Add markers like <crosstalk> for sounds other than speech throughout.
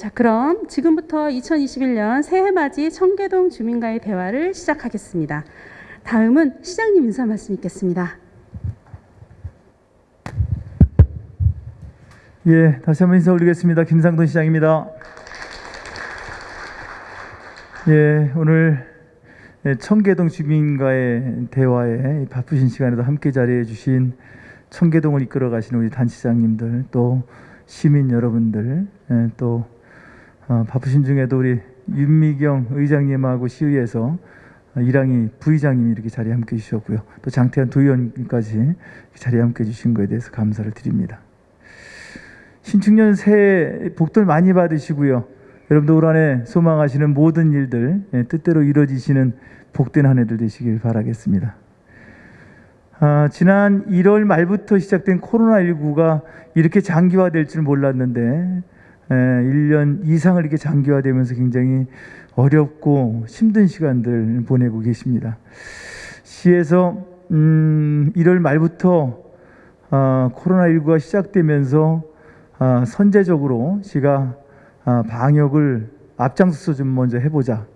자, 그럼 지금부터 2021년 새해 맞이 청계동 주민과의 대화를 시작하겠습니다. 다음은 시장님 인사 말씀 있겠습니다. 예, 다시 한번 인사 올리겠습니다. 김상돈 시장입니다. 예, 오늘 예, 청계동 주민과의 대화에 이 바쁘신 시간에도 함께 자리해 주신 청계동을 이끌어 가시는 우리 단체장님들 또 시민 여러분들 예, 또 어, 바쁘신 중에도 우리 윤미경 의장님하고 시의회에서 어, 이랑희 부의장님이 이렇게 자리에 함께 해주셨고요. 또 장태환 도의원까지 자리에 함께 해주신 것에 대해서 감사를 드립니다. 신축년 새해 복들 많이 받으시고요. 여러분도 올 한해 소망하시는 모든 일들 예, 뜻대로 이루어지시는 복된 한 해들 되시길 바라겠습니다. 아, 지난 1월 말부터 시작된 코로나19가 이렇게 장기화될 줄 몰랐는데 에, 1년 이상을 이렇게 장기화되면서 굉장히 어렵고 힘든 시간들 보내고 계십니다. 시에서 음, 1월 말부터 어, 코로나19가 시작되면서 어, 선제적으로 시가 어, 방역을 앞장서서 좀 먼저 해보자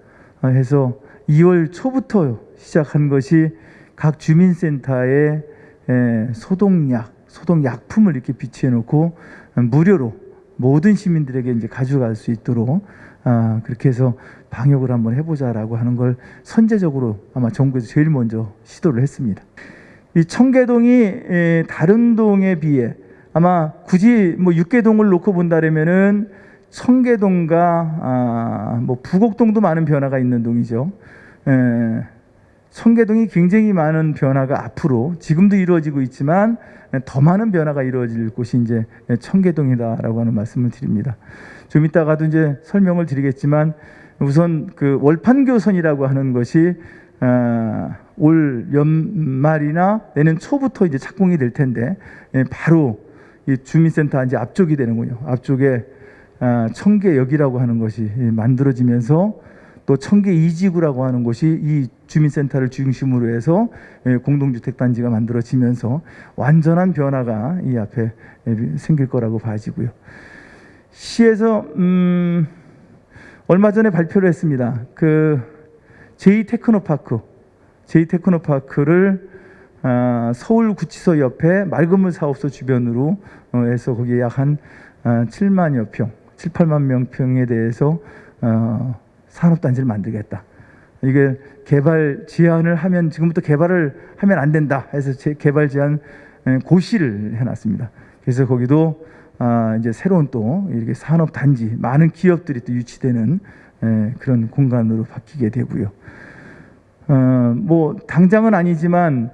어, 해서 2월 초부터 시작한 것이 각 주민센터에 에, 소독약, 소독약품을 이렇게 비치해 놓고 무료로 모든 시민들에게 이제 가져갈 수 있도록 아, 그렇게 해서 방역을 한번 해보자라고 하는 걸 선제적으로 아마 정부에서 제일 먼저 시도를 했습니다. 이 청계동이 에, 다른 동에 비해 아마 굳이 뭐 육계동을 놓고 본다면은 청계동과 아, 뭐 부곡동도 많은 변화가 있는 동이죠. 에, 청계동이 굉장히 많은 변화가 앞으로 지금도 이루어지고 있지만 더 많은 변화가 이루어질 곳이 이제 청계동이다라고 하는 말씀을 드립니다. 좀 이따가도 이제 설명을 드리겠지만 우선 그 월판교선이라고 하는 것이 아, 올 연말이나 내년 초부터 이제 착공이 될 텐데 예, 바로 이 주민센터 이제 앞쪽이 되는군요. 앞쪽에 아, 청계역이라고 하는 것이 만들어지면서 또 청계 이지구라고 하는 곳이 이 주민센터를 중심으로 해서 예, 공동주택 단지가 만들어지면서 완전한 변화가 이 앞에 생길 거라고 봐지고요. 시에서 음, 얼마 전에 발표를 했습니다. 그 제이 테크노파크, 제이 테크노파크를 아, 서울구치소 옆에 맑은물 사업소 주변으로 어, 해서 거기에 약한 아, 7만여 평, 7, 8만 명 평에 대해서 어, 산업단지를 만들겠다. 이게 개발 제한을 하면 지금부터 개발을 하면 안 된다 해서 제 개발 제한 고시를 해놨습니다. 그래서 거기도 아 이제 새로운 또 이렇게 산업 단지 많은 기업들이 또 유치되는 에, 그런 공간으로 바뀌게 되고요. 어뭐 당장은 아니지만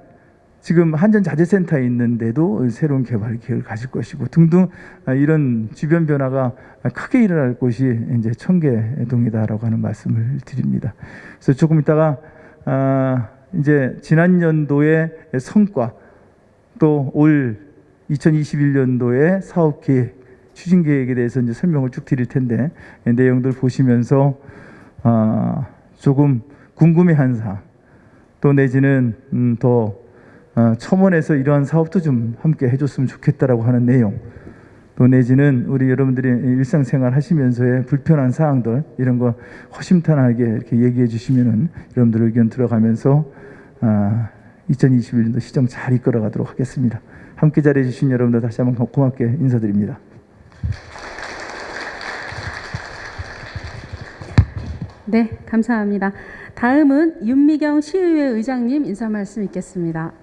지금 한전자재센터에 있는데도 새로운 개발 계획을 가질 것이고 등등 아, 이런 주변 변화가 크게 일어날 곳이 이제 청계동이다라고 하는 말씀을 드립니다. 그래서 조금 이따가 아 이제 지난 연도의 성과 또 올 2021년도의 사업 계획 추진 계획에 대해서 이제 설명을 쭉 드릴 텐데 내용들 보시면서 아 조금 궁금해한 사항 또 내지는 음, 더 어, 첨언해서 이러한 사업도 좀 함께 해줬으면 좋겠다라고 하는 내용 또 내지는 우리 여러분들이 일상생활 하시면서의 불편한 사항들 이런 거 허심탄회하게 이렇게 얘기해 주시면은 여러분들 의견 들어가면서 아, 2021년도 시정 잘 이끌어가도록 하겠습니다. 함께 자리해 주신 여러분들 다시 한번 고맙게 인사드립니다. 네, 감사합니다. 다음은 윤미경 시의회 의장님 인사 말씀 있겠습니다.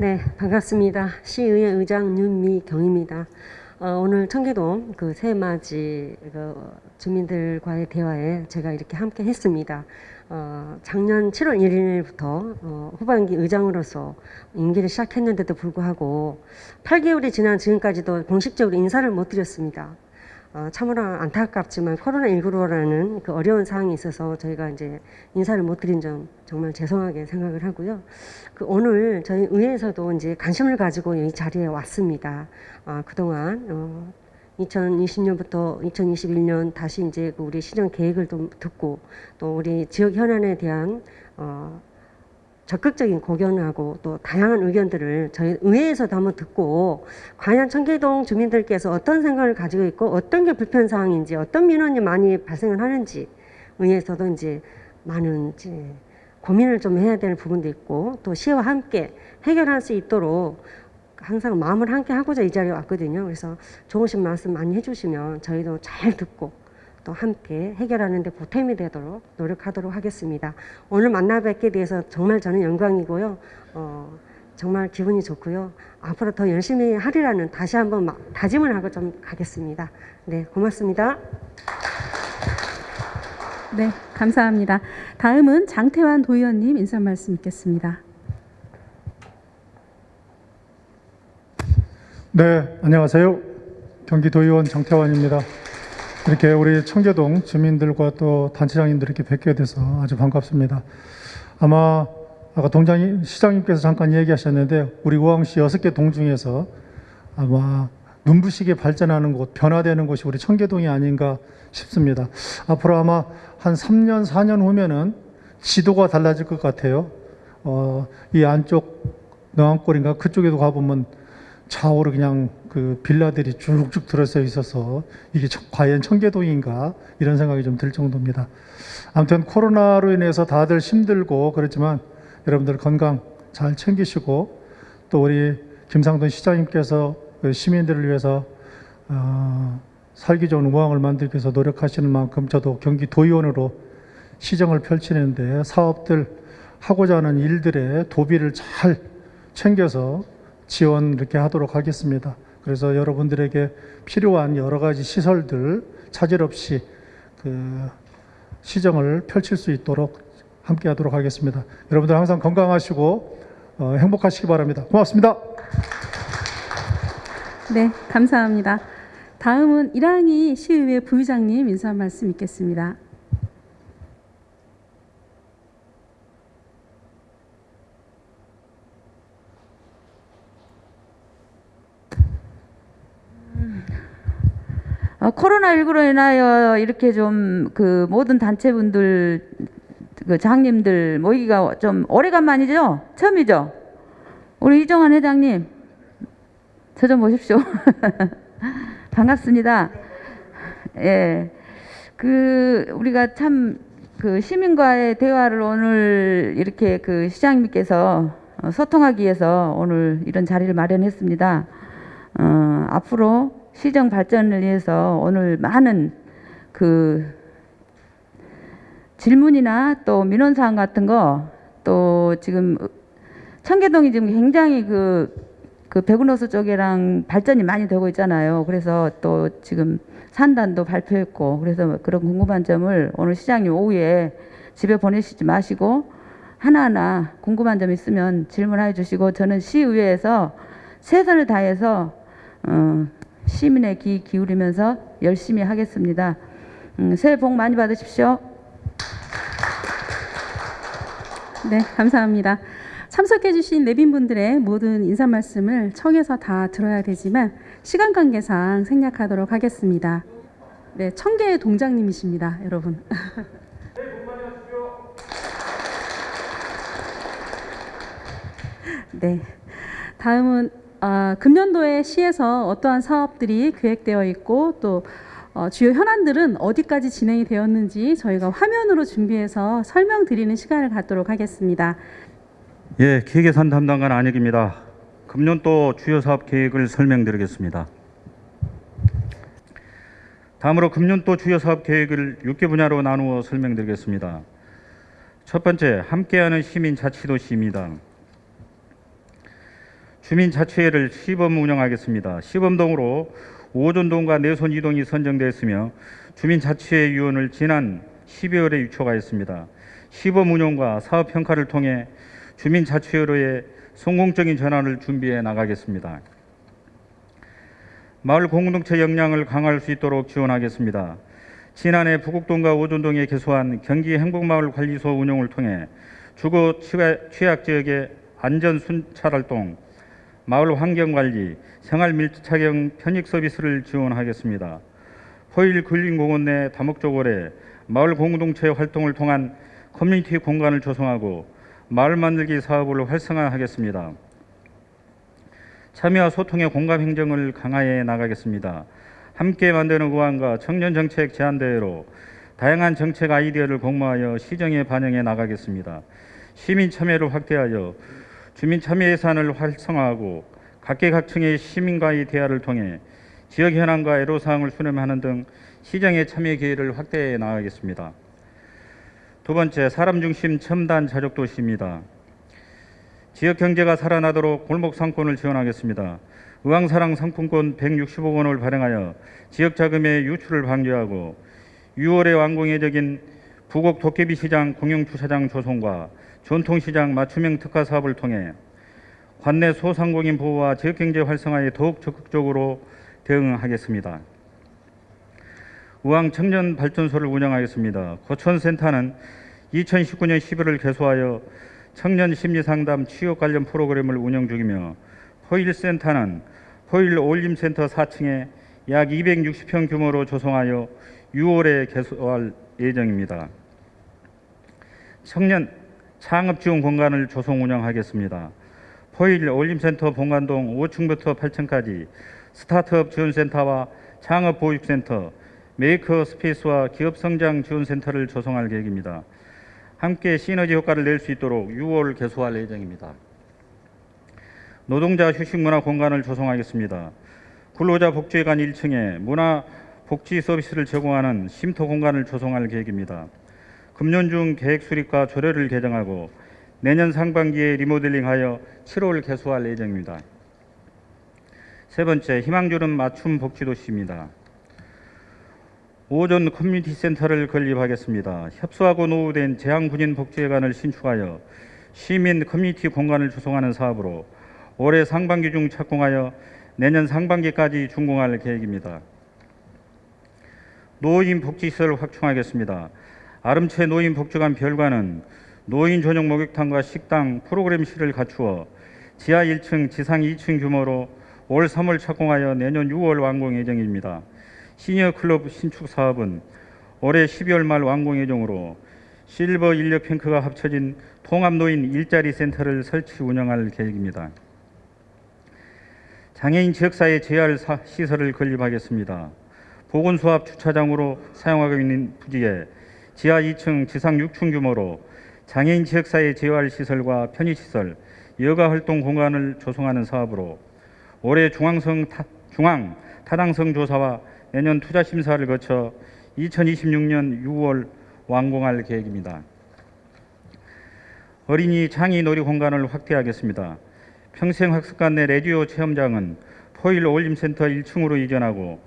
네, 반갑습니다. 시의회 의장 윤미경입니다. 어, 오늘 청계동 그 새맞이 그 주민들과의 대화에 제가 이렇게 함께 했습니다. 어, 작년 7월 1일부터 어, 후반기 의장으로서 임기를 시작했는데도 불구하고 8개월이 지난 지금까지도 공식적으로 인사를 못 드렸습니다. 어, 참으로 안타깝지만 코로나19로라는 그 어려운 상황이 있어서 저희가 이제 인사를 못 드린 점 정말 죄송하게 생각을 하고요. 그 오늘 저희 의회에서도 이제 관심을 가지고 이 자리에 왔습니다. 어, 그동안 어, 2020년부터 2021년 다시 이제 그 우리 시정 계획을 좀 듣고 또 우리 지역 현안에 대한 어, 적극적인 고견하고 또 다양한 의견들을 저희 의회에서도 한번 듣고 과연 청계동 주민들께서 어떤 생각을 가지고 있고 어떤 게 불편 사항인지 어떤 민원이 많이 발생을 하는지 의회에서도 이제 많은 이제 고민을 좀 해야 될 부분도 있고 또 시와 함께 해결할 수 있도록 항상 마음을 함께 하고자 이 자리에 왔거든요. 그래서 좋으신 말씀 많이 해주시면 저희도 잘 듣고 또 함께 해결하는 데 보탬이 되도록 노력하도록 하겠습니다. 오늘 만나 뵙게 돼서 정말 저는 영광이고요. 어, 정말 기분이 좋고요. 앞으로 더 열심히 하리라는 다시 한번 마- 다짐을 하고 좀 가겠습니다. 네, 고맙습니다. 네, 감사합니다. 다음은 장태환 도의원님 인사 말씀 있겠습니다. 네, 안녕하세요. 경기도의원 정태환입니다. 이렇게 우리 청계동 주민들과 또 단체장님들 이렇게 뵙게 돼서 아주 반갑습니다. 아마 아까 동장님 시장님께서 잠깐 얘기하셨는데 우리 우왕시 여섯 개 동 중에서 아마 눈부시게 발전하는 곳, 변화되는 곳이 우리 청계동이 아닌가 싶습니다. 앞으로 아마 한 3년, 4년 후면은 지도가 달라질 것 같아요. 어, 이 안쪽 너안골인가 그쪽에도 가보면 좌우로 그냥 그 빌라들이 쭉쭉 들어서 있어서 이게 청- 과연 청계동인가 이런 생각이 좀 들 정도입니다. 아무튼 코로나로 인해서 다들 힘들고 그렇지만 여러분들 건강 잘 챙기시고 또 우리 김상돈 시장님께서 그 시민들을 위해서 어, 살기 좋은 우왕을 만들기 위해서 노력하시는 만큼 저도 경기도의원으로 시정을 펼치는데 사업들 하고자 하는 일들의 도비를 잘 챙겨서 지원 이렇게 하도록 하겠습니다. 그래서 여러분들에게 필요한 여러 가지 시설들 차질 없이 그 시정을 펼칠 수 있도록 함께 하도록 하겠습니다. 여러분들 항상 건강하시고 어, 행복하시기 바랍니다. 고맙습니다. 네, 감사합니다. 다음은 이랑희 시의회 부의장님 인사 말씀 있겠습니다. 어, 코로나19로 인하여 이렇게 좀 그 모든 단체분들, 그 장님들 모이기가 좀 오래간만이죠? 처음이죠? 우리 이정환 회장님, 저 좀 보십시오. <laughs> 반갑습니다. 예. 그, 우리가 참, 그 시민과의 대화를 오늘 이렇게 그 시장님께서 어, 소통하기 위해서 오늘 이런 자리를 마련했습니다. 어, 앞으로 시정 발전을 위해서 오늘 많은 그 질문이나 또 민원사항 같은 거 또 지금 청계동이 지금 굉장히 그, 그 백운호수 쪽이랑 발전이 많이 되고 있잖아요. 그래서 또 지금 산단도 발표했고 그래서 그런 궁금한 점을 오늘 시장님 오후에 집에 보내시지 마시고 하나하나 궁금한 점 있으면 질문해 주시고 저는 시의회에서 최선을 다해서 어, 시민의 귀 기울이면서 열심히 하겠습니다. 음, 새해 복 많이 받으십시오. 네, 감사합니다. 참석해주신 내빈분들의 모든 인사 말씀을 청에서 다 들어야 되지만 시간 관계상 생략하도록 하겠습니다. 네, 청계의 동장님이십니다, 여러분. <laughs> 네, 다음은 어, 금년도에 시에서 어떠한 사업들이 계획되어 있고 또 어, 주요 현안들은 어디까지 진행이 되었는지 저희가 화면으로 준비해서 설명드리는 시간을 갖도록 하겠습니다. 예, 기획예산 담당관 안혁입니다. 금년도 주요 사업 계획을 설명드리겠습니다. 다음으로 금년도 주요 사업 계획을 6개 분야로 나누어 설명드리겠습니다. 첫 번째, 함께하는 시민 자치도시입니다. 주민자치회를 시범 운영하겠습니다. 시범동으로 오존동과 내손 이동이 선정되었으며 주민자치회 위원을 지난 12월에 유초하였습니다. 시범 운영과 사업 평가를 통해 주민자치회로의 성공적인 전환을 준비해 나가겠습니다. 마을 공동체 역량을 강화할 수 있도록 지원하겠습니다. 지난해 부곡동과 오존동에 개소한 경기 행복마을 관리소 운영을 통해 주거 취약- 취약 지역의 안전 순찰 활동, 마을 환경 관리, 생활 밀착형 편익 서비스를 지원하겠습니다. 호일 근린공원 내 다목적월에 마을 공동체 활동을 통한 커뮤니티 공간을 조성하고 마을 만들기 사업을 활성화하겠습니다. 참여와 소통의 공감 행정을 강화해 나가겠습니다. 함께 만드는 의원과 청년 정책 제안대회로 다양한 정책 아이디어를 공모하여 시정에 반영해 나가겠습니다. 시민 참여를 확대하여 주민 참여 예산을 활성화하고 각계각층의 시민과의 대화를 통해 지역 현안과 애로사항을 수렴하는 등 시정의 참여 기회를 확대해 나가겠습니다. 두 번째, 사람 중심 첨단 자족 도시입니다. 지역 경제가 살아나도록 골목 상권을 지원하겠습니다. 의왕사랑 상품권 160억 원을 발행하여 지역 자금의 유출을 방지하고 6월에 완공 예정인 부곡 도깨비 시장 공영 주차장 조성과 전통시장 맞춤형 특화 사업을 통해 관내 소상공인 보호와 지역 경제 활성화에 더욱 적극적으로 대응하겠습니다. 우왕 청년 발전소를 운영하겠습니다. 고천센터는 2019년 11월 개소하여 청년 심리 상담 취업 관련 프로그램을 운영 중이며 포일센터는 포일 어울림센터 4층에 약 260평 규모로 조성하여 6월에 개소할 예정입니다. 청년 창업 지원 공간을 조성 운영하겠습니다. 포일 어울림센터 본관동 5층부터 8층까지 스타트업 지원센터와 창업 보육센터, maker space와 기업 성장 지원센터를 조성할 계획입니다. 함께 시너지 효과를 낼 수 있도록 6월 개소할 예정입니다. 노동자 휴식 문화 공간을 조성하겠습니다. 근로자 복지회관 1층에 문화 복지 서비스를 제공하는 쉼터 공간을 조성할 계획입니다. 금년 중 계획 수립과 조례를 개정하고 내년 상반기에 리모델링하여 7월 개소할 예정입니다. 세 번째, 희망주는 맞춤 복지 도시입니다. 오전 커뮤니티 센터를 건립하겠습니다. 협소하고 노후된 재향군인 복지회관을 신축하여 시민 커뮤니티 공간을 조성하는 사업으로 올해 상반기 중 착공하여 내년 상반기까지 준공할 계획입니다. 노인 복지시설 확충하겠습니다. 아름채 노인 복지관 별관은 노인 전용 목욕탕과 식당, 프로그램실을 갖추어 지하 1층, 지상 2층 규모로 올 3월 착공하여 내년 6월 완공 예정입니다. 시니어 클럽 신축 사업은 올해 12월 말 완공 예정으로 실버 인력 핑크가 합쳐진 통합 노인 일자리 센터를 설치 운영할 계획입니다. 장애인 지역사회 재활 사- 시설을 건립하겠습니다. 보건소합 주차장으로 사용하고 있는 부지에 지하 2층, 지상 6층 규모로 장애인 지역사회 재활 시설과 편의시설, 여가 활동 공간을 조성하는 사업으로 올해 중앙성 타, 중앙 타당성 조사와 내년 투자 심사를 거쳐 2026년 6월 완공할 계획입니다. 어린이 창의 놀이 공간을 확대하겠습니다. 평생학습관 내 라디오 체험장은 포일 올림센터 1층으로 이전하고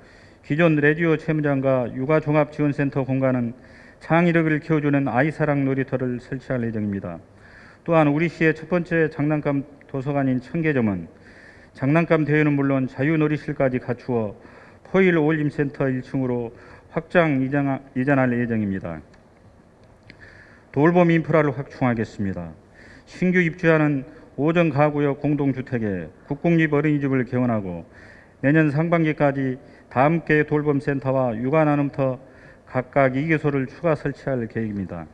기존 라디오 체험장과 육아종합지원센터 공간은 창의력을 키워주는 아이사랑 놀이터를 설치할 예정입니다. 또한 우리 시의 첫 번째 장난감 도서관인 청계점은 장난감 대회는 물론 자유놀이실까지 갖추어 포일 올림센터 1층으로 확장 이전- 이전할 예정입니다. 돌봄 인프라를 확충하겠습니다. 신규 입주하는 오전 가구역 공동주택에 국공립 어린이집을 개원하고 내년 상반기까지 다함께 돌봄센터와 육아 나눔터 각각 2개소를 추가 설치할 계획입니다.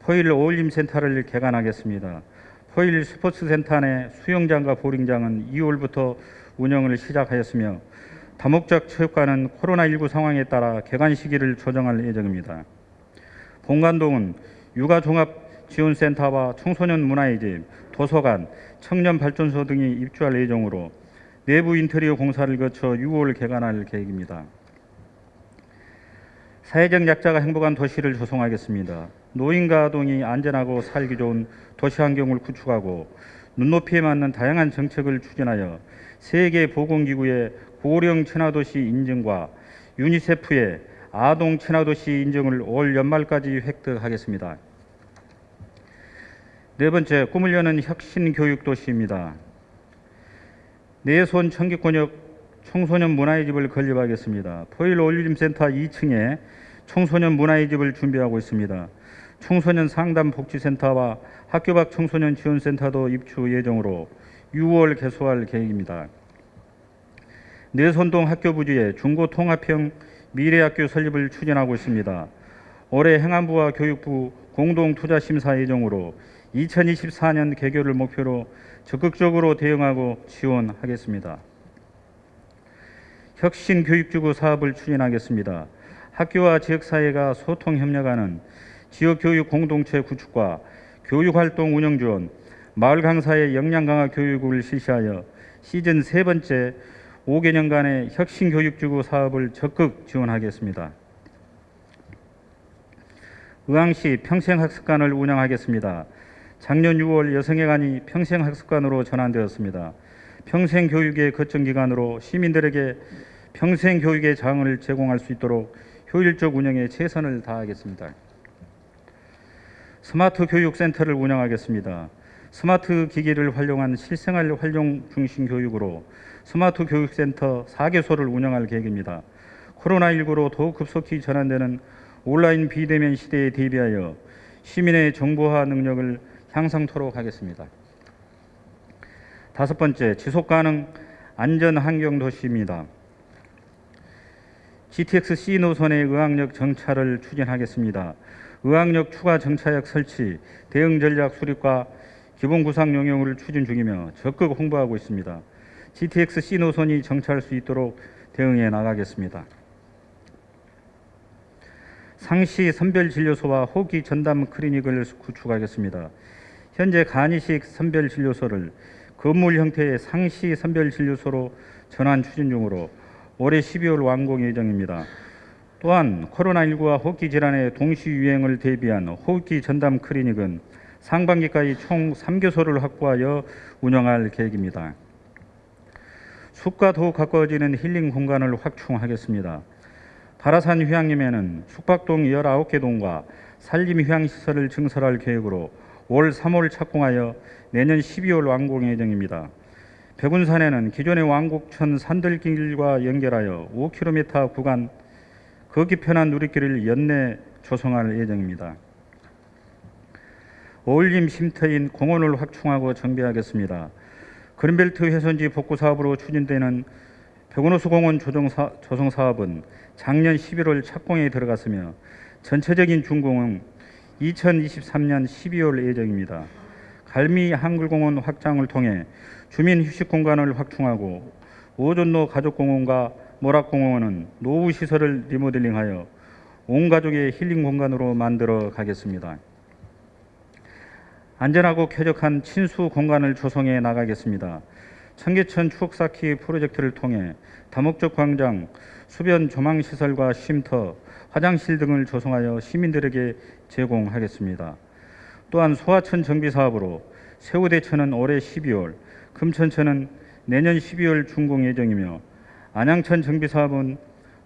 포일 어울림 센터를 개관하겠습니다. 포일 스포츠 센터 내 수영장과 볼링장은 2월부터 운영을 시작하였으며 다목적 체육관은 코로나19 상황에 따라 개관 시기를 조정할 예정입니다. 본관동은 육아종합지원센터와 청소년 문화의 집, 도서관, 청년발전소 등이 입주할 예정으로 내부 인테리어 공사를 거쳐 6월 개관할 계획입니다. 사회적 약자가 행복한 도시를 조성하겠습니다. 노인과 아동이 안전하고 살기 좋은 도시 환경을 구축하고 눈높이에 맞는 다양한 정책을 추진하여 세계 보건기구의 고령 친화도시 인증과 유니세프의 아동 친화도시 인증을 올 연말까지 획득하겠습니다. 네 번째, 꿈을 여는 혁신 교육 도시입니다. 내손 청계권역 청소년 문화의 집을 건립하겠습니다. 포일 올림센터 2층에 청소년 문화의 집을 준비하고 있습니다. 청소년 상담 복지센터와 학교 밖 청소년 지원센터도 입주 예정으로 6월 개소할 계획입니다. 내손동 학교 부지에 중고 통합형 미래학교 설립을 추진하고 있습니다. 올해 행안부와 교육부 공동투자심사 예정으로 2024년 개교를 목표로 적극적으로 대응하고 지원하겠습니다. 혁신교육지구 사업을 추진하겠습니다. 학교와 지역사회가 소통 협력하는 지역교육 공동체 구축과 교육활동 운영 지원, 마을 강사의 역량 강화 교육을 실시하여 시즌 세 번째 5개년간의 혁신 교육 지구 사업을 적극 지원하겠습니다. 의왕시 평생학습관을 운영하겠습니다. 작년 6월 여성회관이 평생학습관으로 전환되었습니다. 평생교육의 거점기관으로 시민들에게 평생교육의 장을 제공할 수 있도록 효율적 운영에 최선을 다하겠습니다. 스마트 교육센터를 운영하겠습니다. 스마트 기기를 활용한 실생활 활용 중심 교육으로 스마트 교육센터 4개소를 운영할 계획입니다. 코로나19로 더욱 급속히 전환되는 온라인 비대면 시대에 대비하여 시민의 정보화 능력을 향상토록 하겠습니다. 다섯 번째, 지속가능 안전 환경 도시입니다. GTX C 노선의 의학역 정차를 추진하겠습니다. 의학역 추가 정차역 설치, 대응 전략 수립과 기본 구상 용역을 추진 중이며 적극 홍보하고 있습니다. GTX C 노선이 정차할 수 있도록 대응해 나가겠습니다. 상시 선별 진료소와 호기 전담 클리닉을 구축하겠습니다. 현재 간이식 선별 진료소를 건물 형태의 상시 선별 진료소로 전환 추진 중으로 올해 12월 완공 예정입니다. 또한 코로나19와 호흡기 질환의 동시 유행을 대비한 호흡기 전담 클리닉은 상반기까지 총 3교소를 확보하여 운영할 계획입니다. 숲과 더욱 가까워지는 힐링 공간을 확충하겠습니다. 바라산 휴양림에는 숙박동 19개 동과 산림 휴양시설을 증설할 계획으로 올 3월 착공하여 내년 12월 완공 예정입니다. 백운산에는 기존의 왕곡천 산들길과 연결하여 5km 구간 걷기 편한 누리길을 연내 조성할 예정입니다. 어울림 쉼터인 공원을 확충하고 정비하겠습니다. 그린벨트 훼손지 복구 사업으로 추진되는 백운호수 공원 조정, 사, 조성 사업은 작년 11월 착공에 들어갔으며 전체적인 준공은 2023년 12월 예정입니다. 갈미 한글공원 확장을 통해 주민 휴식 공간을 확충하고 오존로 가족공원과 모락공원은 노후 시설을 리모델링하여 온 가족의 힐링 공간으로 만들어 가겠습니다. 안전하고 쾌적한 친수 공간을 조성해 나가겠습니다. 청계천 추억 쌓기 프로젝트를 통해 다목적 광장, 수변 조망 시설과 쉼터, 화장실 등을 조성하여 시민들에게 제공하겠습니다. 또한 소하천 정비 사업으로 세우대천은 올해 12월, 금천천은 내년 12월 준공 예정이며 안양천 정비 사업은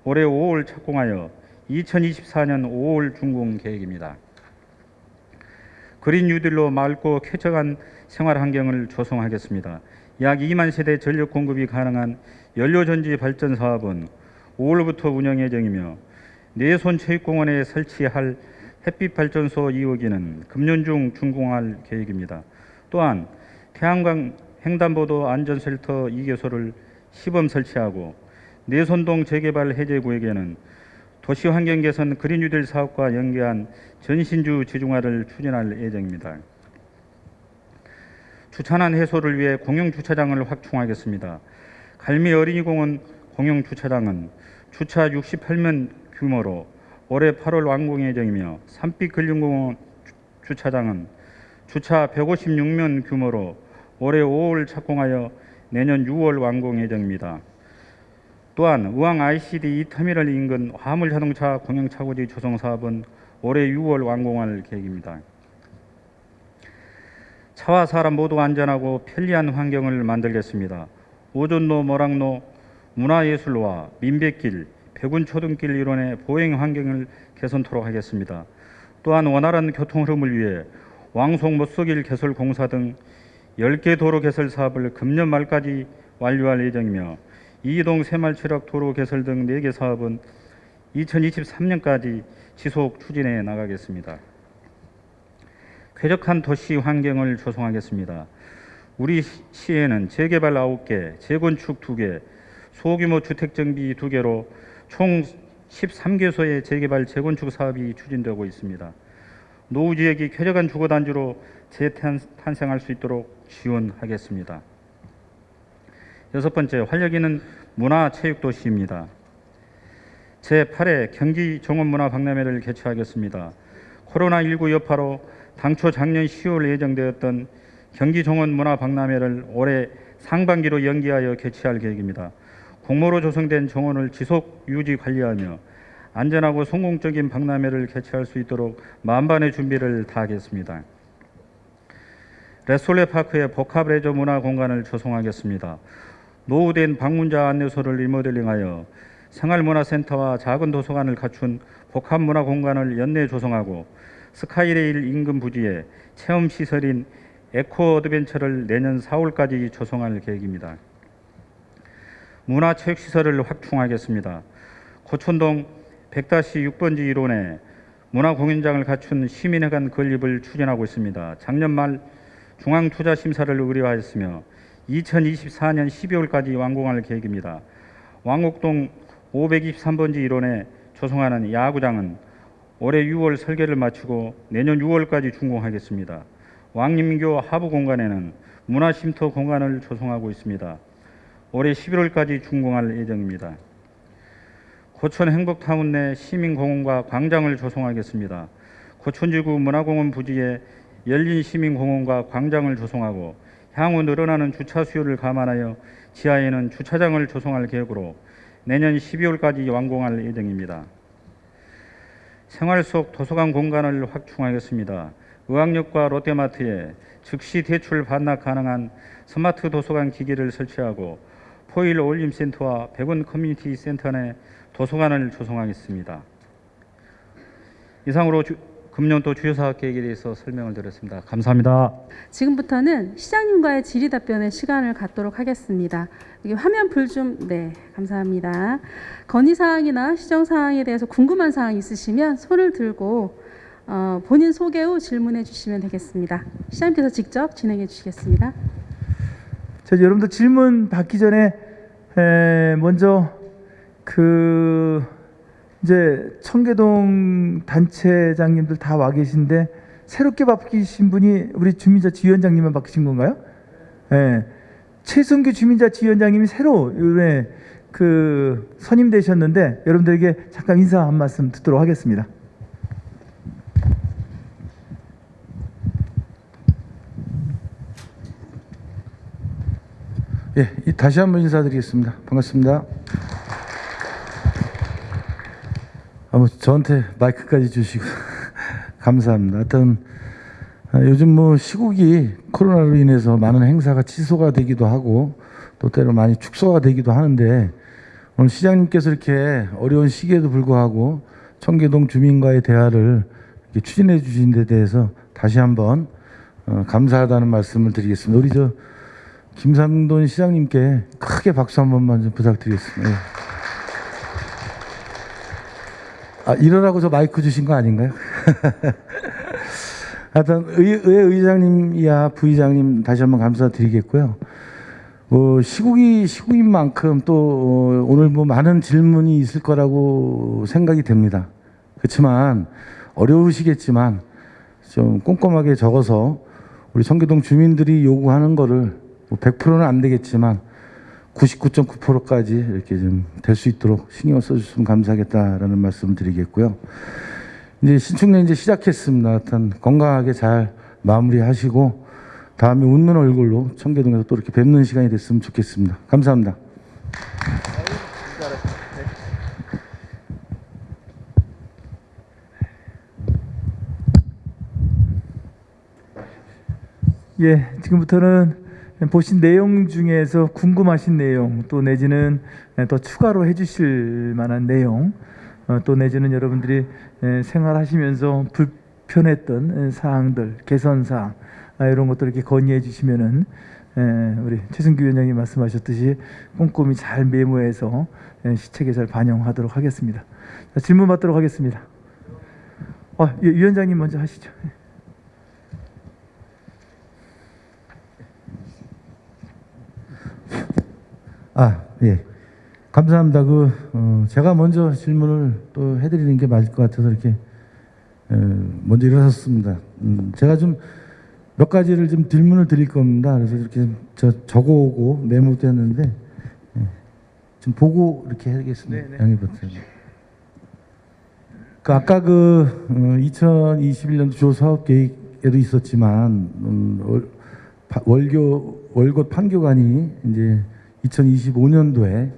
올해 5월 착공하여 2024년 5월 준공 계획입니다. 그린 뉴딜로 맑고 쾌적한 생활 환경을 조성하겠습니다. 약 2만 세대 전력 공급이 가능한 연료전지 발전 사업은 5월부터 운영 예정이며 내손 체육공원에 설치할 햇빛 발전소 2호기는 금년 중 준공할 계획입니다. 또한 태양광 횡단보도 안전쉘터 2개소를 시범 설치하고 내손동 재개발 해제 구역에는 도시 환경 개선 그린 뉴딜 사업과 연계한 전신주 지중화를 추진할 예정입니다. 주차난 해소를 위해 공영 주차장을 확충하겠습니다. 갈미 어린이공원 공영 주차장은 주차 68면 규모로 올해 8월 완공 예정이며 산빛 근린공원 주차장은 주차 156면 규모로 올해 5월 착공하여 내년 6월 완공 예정입니다. 또한 의왕 ICD 2 터미널 인근 화물 자동차 공영 차고지 조성 사업은 올해 6월 완공할 계획입니다. 차와 사람 모두 안전하고 편리한 환경을 만들겠습니다. 오존로, 모락로, 문화예술로와 민백길, 백운초등길 일원의 보행 환경을 개선토록 하겠습니다. 또한 원활한 교통 흐름을 위해 왕송 못속일 개설 공사 등 10개 도로 개설 사업을 금년 말까지 완료할 예정이며 이동 새말치락 도로 개설 등 4개 사업은 2023년까지 지속 추진해 나가겠습니다. 쾌적한 도시 환경을 조성하겠습니다. 우리 시에는 재개발 9개, 재건축 2개, 소규모 주택 정비 2개로 총 13개소의 재개발 재건축 사업이 추진되고 있습니다. 노후 지역이 쾌적한 주거 단지로 재탄생할 수 있도록 지원하겠습니다. 여섯 번째, 활력 있는 문화체육도시입니다. 제8회 경기 종합문화박람회를 개최하겠습니다. 코로나19 여파로 당초 작년 10월 예정되었던 경기 종합문화박람회를 올해 상반기로 연기하여 개최할 계획입니다. 공모로 조성된 정원을 지속 유지 관리하며 안전하고 성공적인 박람회를 개최할 수 있도록 만반의 준비를 다하겠습니다. 레솔레 파크의 복합 레저 문화 공간을 조성하겠습니다. 노후된 방문자 안내소를 리모델링하여 생활문화센터와 작은 도서관을 갖춘 복합 문화 공간을 연내 조성하고 스카이레일 인근 부지에 체험 시설인 에코 어드벤처를 내년 4월까지 조성할 계획입니다. 문화체육시설을 확충하겠습니다. 고천동 100-6번지 일원에 문화공연장을 갖춘 시민회관 건립을 추진하고 있습니다. 작년 말 중앙투자심사를 의뢰하였으며 2024년 12월까지 완공할 계획입니다. 왕곡동 523번지 일원에 조성하는 야구장은 올해 6월 설계를 마치고 내년 6월까지 준공하겠습니다. 왕림교 하부 공간에는 문화쉼터 공간을 조성하고 있습니다. 올해 11월까지 준공할 예정입니다. 고촌 행복타운 내 시민공원과 광장을 조성하겠습니다. 고촌지구 문화공원 부지에 열린 시민공원과 광장을 조성하고 향후 늘어나는 주차 수요를 감안하여 지하에는 주차장을 조성할 계획으로 내년 12월까지 완공할 예정입니다. 생활 속 도서관 공간을 확충하겠습니다. 의왕역과 롯데마트에 즉시 대출 반납 가능한 스마트 도서관 기기를 설치하고 포일 어울림센터와 백운 커뮤니티 센터 내 도서관을 조성하겠습니다. 이상으로 주, 금년도 주요 사업 계획에 대해서 설명을 드렸습니다. 감사합니다. 지금부터는 시장님과의 질의 답변의 시간을 갖도록 하겠습니다. 여기 화면 불 좀, 네, 감사합니다. 건의 사항이나 시정 사항에 대해서 궁금한 사항 있으시면 손을 들고 어, 본인 소개 후 질문해 주시면 되겠습니다. 시장님께서 직접 진행해 주시겠습니다. 자, 여러분들 질문 받기 전에 에, 먼저 그 이제 청계동 단체장님들 다 와 계신데 새롭게 바뀌신 분이 우리 주민자치 위원장님만 바뀌신 건가요? 예. 최승규 주민자치 위원장님이 새로 이번에 그 선임되셨는데 여러분들에게 잠깐 인사 한 말씀 듣도록 하겠습니다. 예, 이- 다시 한번 인사드리겠습니다. 반갑습니다. 아, 뭐 저한테 마이크까지 주시고 <laughs> 감사합니다. 하여튼 아, 요즘 뭐 시국이 코로나로 인해서 많은 행사가 취소가 되기도 하고 또 때로 많이 축소가 되기도 하는데 오늘 시장님께서 이렇게 어려운 시기에도 불구하고 청계동 주민과의 대화를 추진해 주신 데 대해서 다시 한번 어, 감사하다는 말씀을 드리겠습니다. 우리 저 김상돈 시장님께 크게 박수 한 번만 좀 부탁드리겠습니다. 예. 아, 이러라고 저 마이크 주신 거 아닌가요? <laughs> 하여튼 의, 의 의장님이야 부의장님 다시 한번 감사드리겠고요. 뭐 시국이 시국인 만큼 또 어, 오늘 뭐 많은 질문이 있을 거라고 생각이 됩니다. 그렇지만 어려우시겠지만 좀 꼼꼼하게 적어서 우리 청계동 주민들이 요구하는 거를 뭐 100%는 안 되겠지만 99.9%까지 이렇게 좀 될 수 있도록 신경을 써주시면 감사하겠다라는 말씀을 드리겠고요. 이제 신축년 이제 시작했습니다. 하여튼 건강하게 잘 마무리하시고 다음에 웃는 얼굴로 청계동에서 또 이렇게 뵙는 시간이 됐으면 좋겠습니다. 감사합니다. 예, 지금부터는 보신 내용 중에서 궁금하신 내용 또 내지는 더 추가로 해주실 만한 내용 어, 또 내지는 여러분들이 에, 생활하시면서 불편했던 에, 사항들 개선 사항 아, 이런 것들 이렇게 건의해 주시면은 에, 우리 최승규 위원장님 말씀하셨듯이 꼼꼼히 잘 메모해서 에, 시책에 잘 반영하도록 하겠습니다. 자, 질문 받도록 하겠습니다. 어, 위- 위원장님 먼저 하시죠. 아, 예. 감사합니다. 그, 어, 제가 먼저 질문을 또 해드리는 게 맞을 것 같아서 이렇게 에, 먼저 일어섰습니다. 음, 제가 좀 몇 가지를 좀 질문을 드릴 겁니다. 그래서 이렇게 저 적어오고 메모도 했는데 예, 좀 보고 이렇게 하겠습니다. 네, 네. 양해 부탁드립니다. 그 아까 그 2021년도 조 사업 계획에도 있었지만 음, 월, 파- 월교 월곶 판교관이 이제 2025년도에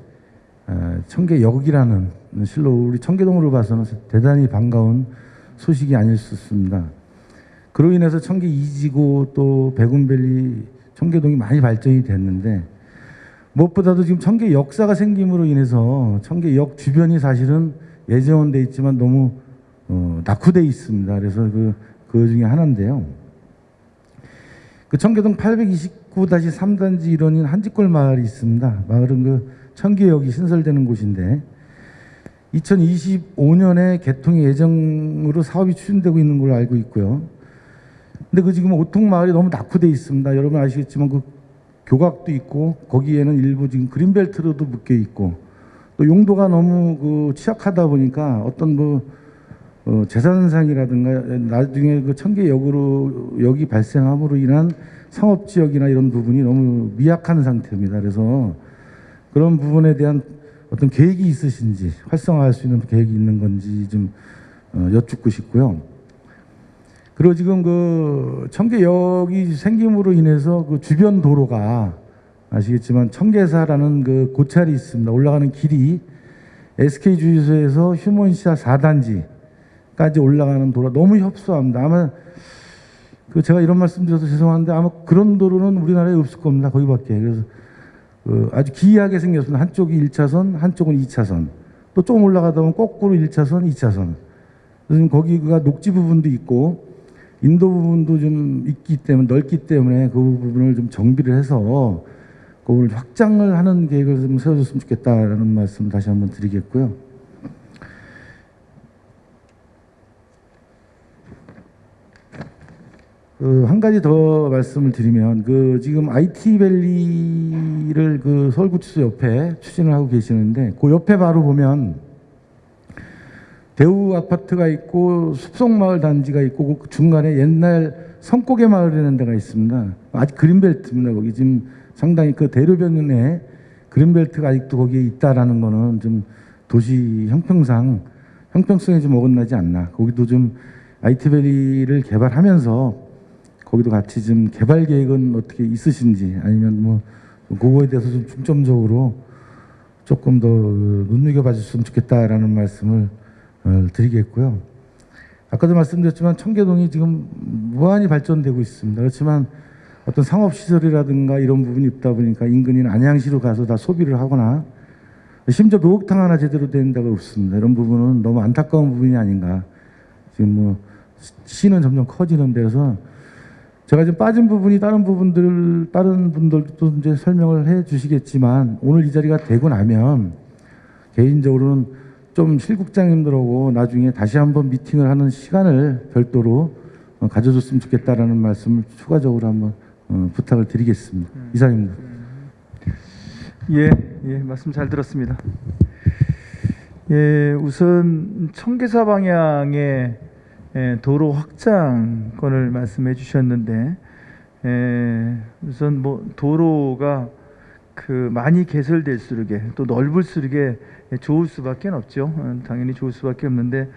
어, 청계역이라는 실로 우리 청계동으로 봐서는 대단히 반가운 소식이 아닐 수 없습니다. 그로 인해서 청계 이지고 또 백운밸리 청계동이 많이 발전이 됐는데 무엇보다도 지금 청계 역사가 생김으로 인해서 청계역 주변이 사실은 예정돼 있지만 너무 어, 낙후돼 있습니다. 그래서 그, 그 중에 하나인데요. 그 청계동 829-3단지 일원인 한지골 마을이 있습니다. 마을은 그 청계역이 신설되는 곳인데 2025년에 개통 예정으로 사업이 추진되고 있는 걸로 알고 있고요. 근데 그 지금 오통 마을이 너무 낙후돼 있습니다. 여러분 아시겠지만 그 교각도 있고 거기에는 일부 지금 그린벨트로도 묶여 있고 또 용도가 너무 그 취약하다 보니까 어떤 뭐 어, 재산상이라든가 나중에 그 청계역으로 역이 발생함으로 인한 상업 지역이나 이런 부분이 너무 미약한 상태입니다. 그래서 그런 부분에 대한 어떤 계획이 있으신지 활성화할 수 있는 계획이 있는 건지 좀 어, 여쭙고 싶고요. 그리고 지금 그 청계역이 생김으로 인해서 그 주변 도로가 아시겠지만 청계사라는 그 고찰이 있습니다. 올라가는 길이 SK 주유소에서 휴먼시아 4단지까지 올라가는 도로 너무 협소합니다. 아마 그 제가 이런 말씀 드려서 죄송한데 아마 그런 도로는 우리나라에 없을 겁니다. 거기밖에. 그래서 그 아주 기이하게 생겼습니다. 한쪽이 1차선, 한쪽은 2차선. 또 조금 올라가다 보면 거꾸로 1차선, 2차선. 그래서 거기가 녹지 부분도 있고 인도 부분도 좀 있기 때문에 넓기 때문에 그 부분을 좀 정비를 해서 그걸 확장을 하는 계획을 좀 세워줬으면 좋겠다라는 말씀 다시 한번 드리겠고요. 그 한 가지 더 말씀을 드리면 그 지금 IT 밸리를 그 서울구치소 옆에 추진을 하고 계시는데 그 옆에 바로 보면 대우 아파트가 있고 숲속마을 단지가 있고 그 중간에 옛날 성고개 마을이라는 데가 있습니다. 아직 그린벨트입니다. 거기 지금 상당히 그 대로변에 그린벨트가 아직도 거기에 있다라는 거는 좀 도시 형평상 형평성에 좀 어긋나지 않나. 거기도 좀 아이티밸리를 개발하면서 거기도 같이 좀 개발 계획은 어떻게 있으신지 아니면 뭐 그거에 대해서 좀 중점적으로 조금 더 눈여겨 봐 주셨으면 좋겠다라는 말씀을 어, 드리겠고요. 아까도 말씀드렸지만 청계동이 지금 무한히 발전되고 있습니다. 그렇지만 어떤 상업시설이라든가 이런 부분이 없다 보니까 인근인 안양시로 가서 다 소비를 하거나 심지어 목욕탕 하나 제대로 된 데가 없습니다. 이런 부분은 너무 안타까운 부분이 아닌가. 지금 뭐 시는 점점 커지는 데서 제가 좀 빠진 부분이 다른 부분들 다른 분들도 이제 설명을 해 주시겠지만 오늘 이 자리가 되고 나면 개인적으로는 좀 실국장님들하고 나중에 다시 한번 미팅을 하는 시간을 별도로 어, 가져줬으면 좋겠다라는 말씀을 추가적으로 한번 어, 부탁을 드리겠습니다. 이상입니다. 예, 예, 말씀 잘 들었습니다. 예, 우선 청계사 방향의 예, 도로 확장권을 말씀해 주셨는데, 예, 우선 뭐 도로가 그 많이 개설될수록에 또 넓을수록에 좋을 수밖에 없죠. 어, 당연히 좋을 수밖에 없는데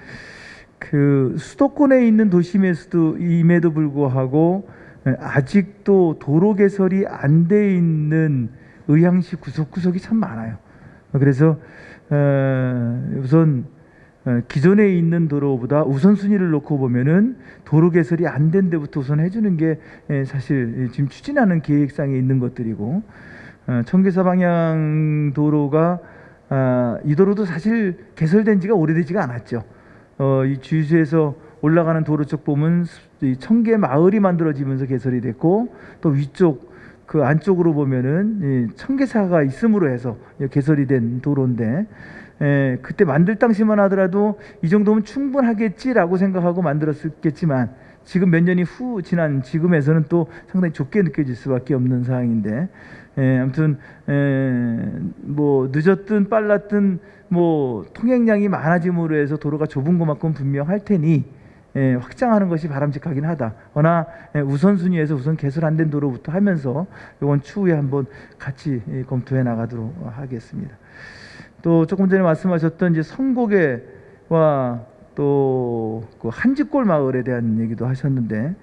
그 수도권에 있는 도심에서도 임에도 불구하고 예, 아직도 도로 개설이 안 돼 있는 의향시 구석구석이 참 많아요. 그래서 어, 우선 어, 기존에 있는 도로보다 우선순위를 놓고 보면은 도로 개설이 안 된 데부터 우선 해주는 게 예, 사실 지금 추진하는 계획상에 있는 것들이고 어, 청계사 방향 도로가 아, 이 도로도 사실 개설된 지가 오래되지가 않았죠. 어, 이 주유소에서 올라가는 도로 쪽 보면 청계 마을이 만들어지면서 개설이 됐고 또 위쪽 그 안쪽으로 보면은 이 청계사가 있음으로 해서 개설이 된 도로인데 에, 그때 만들 당시만 하더라도 이 정도면 충분하겠지라고 생각하고 만들었겠지만 지금 몇 년이 후 지난 지금에서는 또 상당히 좁게 느껴질 수밖에 없는 상황인데 에, 아무튼 에, 뭐 늦었든 빨랐든 뭐 통행량이 많아짐으로 해서 도로가 좁은 것만큼 분명할 테니 예, 확장하는 것이 바람직하긴 하다. 그러나 예, 우선순위에서 우선 개설 안 된 도로부터 하면서 이건 추후에 한번 같이 예, 검토해 나가도록 하겠습니다. 또 조금 전에 말씀하셨던 이제 성곡에와 또그 한지골 마을에 대한 얘기도 하셨는데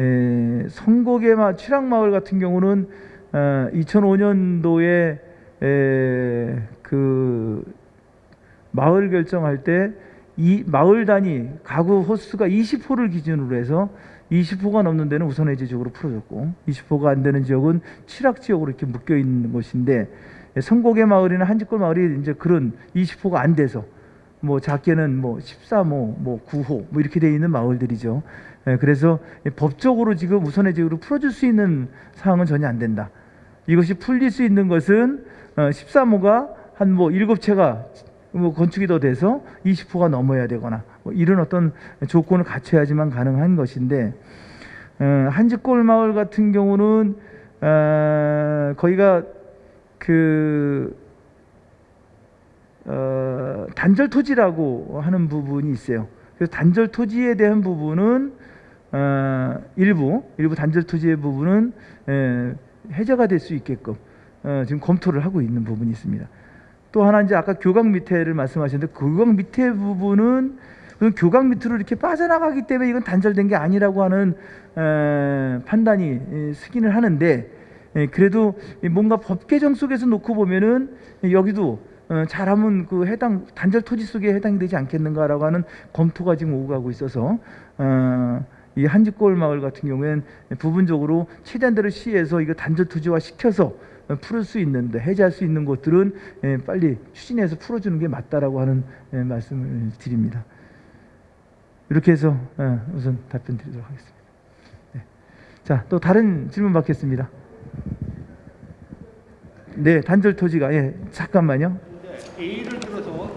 에, 성곡의 마 취락 마을 같은 경우는 어, 2005년도에 에, 그 마을 결정할 때 이 마을 단위 가구 호수가 20호를 기준으로 해서 20호가 넘는 데는 우선 해제 지역으로 풀어줬고 20호가 안 되는 지역은 취락 지역으로 이렇게 묶여 있는 곳인데 성곡의 마을이나 한지골 마을이 이제 그런 20호가 안 돼서 뭐 작게는 뭐 13호, 뭐 9호 뭐 이렇게 돼 있는 마을들이죠. 예, 그래서 법적으로 지금 우선 해제로 풀어줄 수 있는 사항은 전혀 안 된다. 이것이 풀릴 수 있는 것은 어, 13호가 한뭐 일곱 채가 뭐 건축이 더 돼서 20호가 넘어야 되거나 뭐 이런 어떤 조건을 갖춰야지만 가능한 것인데 어, 한지골 마을 같은 경우는 어, 거기가 그 어, 단절 토지라고 하는 부분이 있어요. 그래서 단절 토지에 대한 부분은 어, 일부 일부 단절 토지의 부분은 에, 해제가 될 수 있게끔 어, 지금 검토를 하고 있는 부분이 있습니다. 또 하나 이제 아까 교각 밑에를 말씀하셨는데 교각 밑에 부분은 그 교각 밑으로 이렇게 빠져나가기 때문에 이건 단절된 게 아니라고 하는 에, 판단이 에, 쓰기는 하는데 에, 그래도 이 뭔가 법 개정 속에서 놓고 보면은 여기도 어, 잘하면 그 해당 단절 토지 속에 해당이 되지 않겠는가라고 하는 검토가 지금 오고 가고 있어서 어, 이 한지골 마을 같은 경우에는 부분적으로 최대한 대로 시에서 이거 단절 토지화 시켜서 어, 풀을 수 있는데 해제할 수 있는 곳들은 예, 빨리 추진해서 풀어주는 게 맞다라고 하는 예, 말씀을 드립니다. 이렇게 해서 어, 우선 답변 드리도록 하겠습니다. 네. 자, 또 다른 질문 받겠습니다. 네, 단절 토지가 예, 잠깐만요. 예를 들어서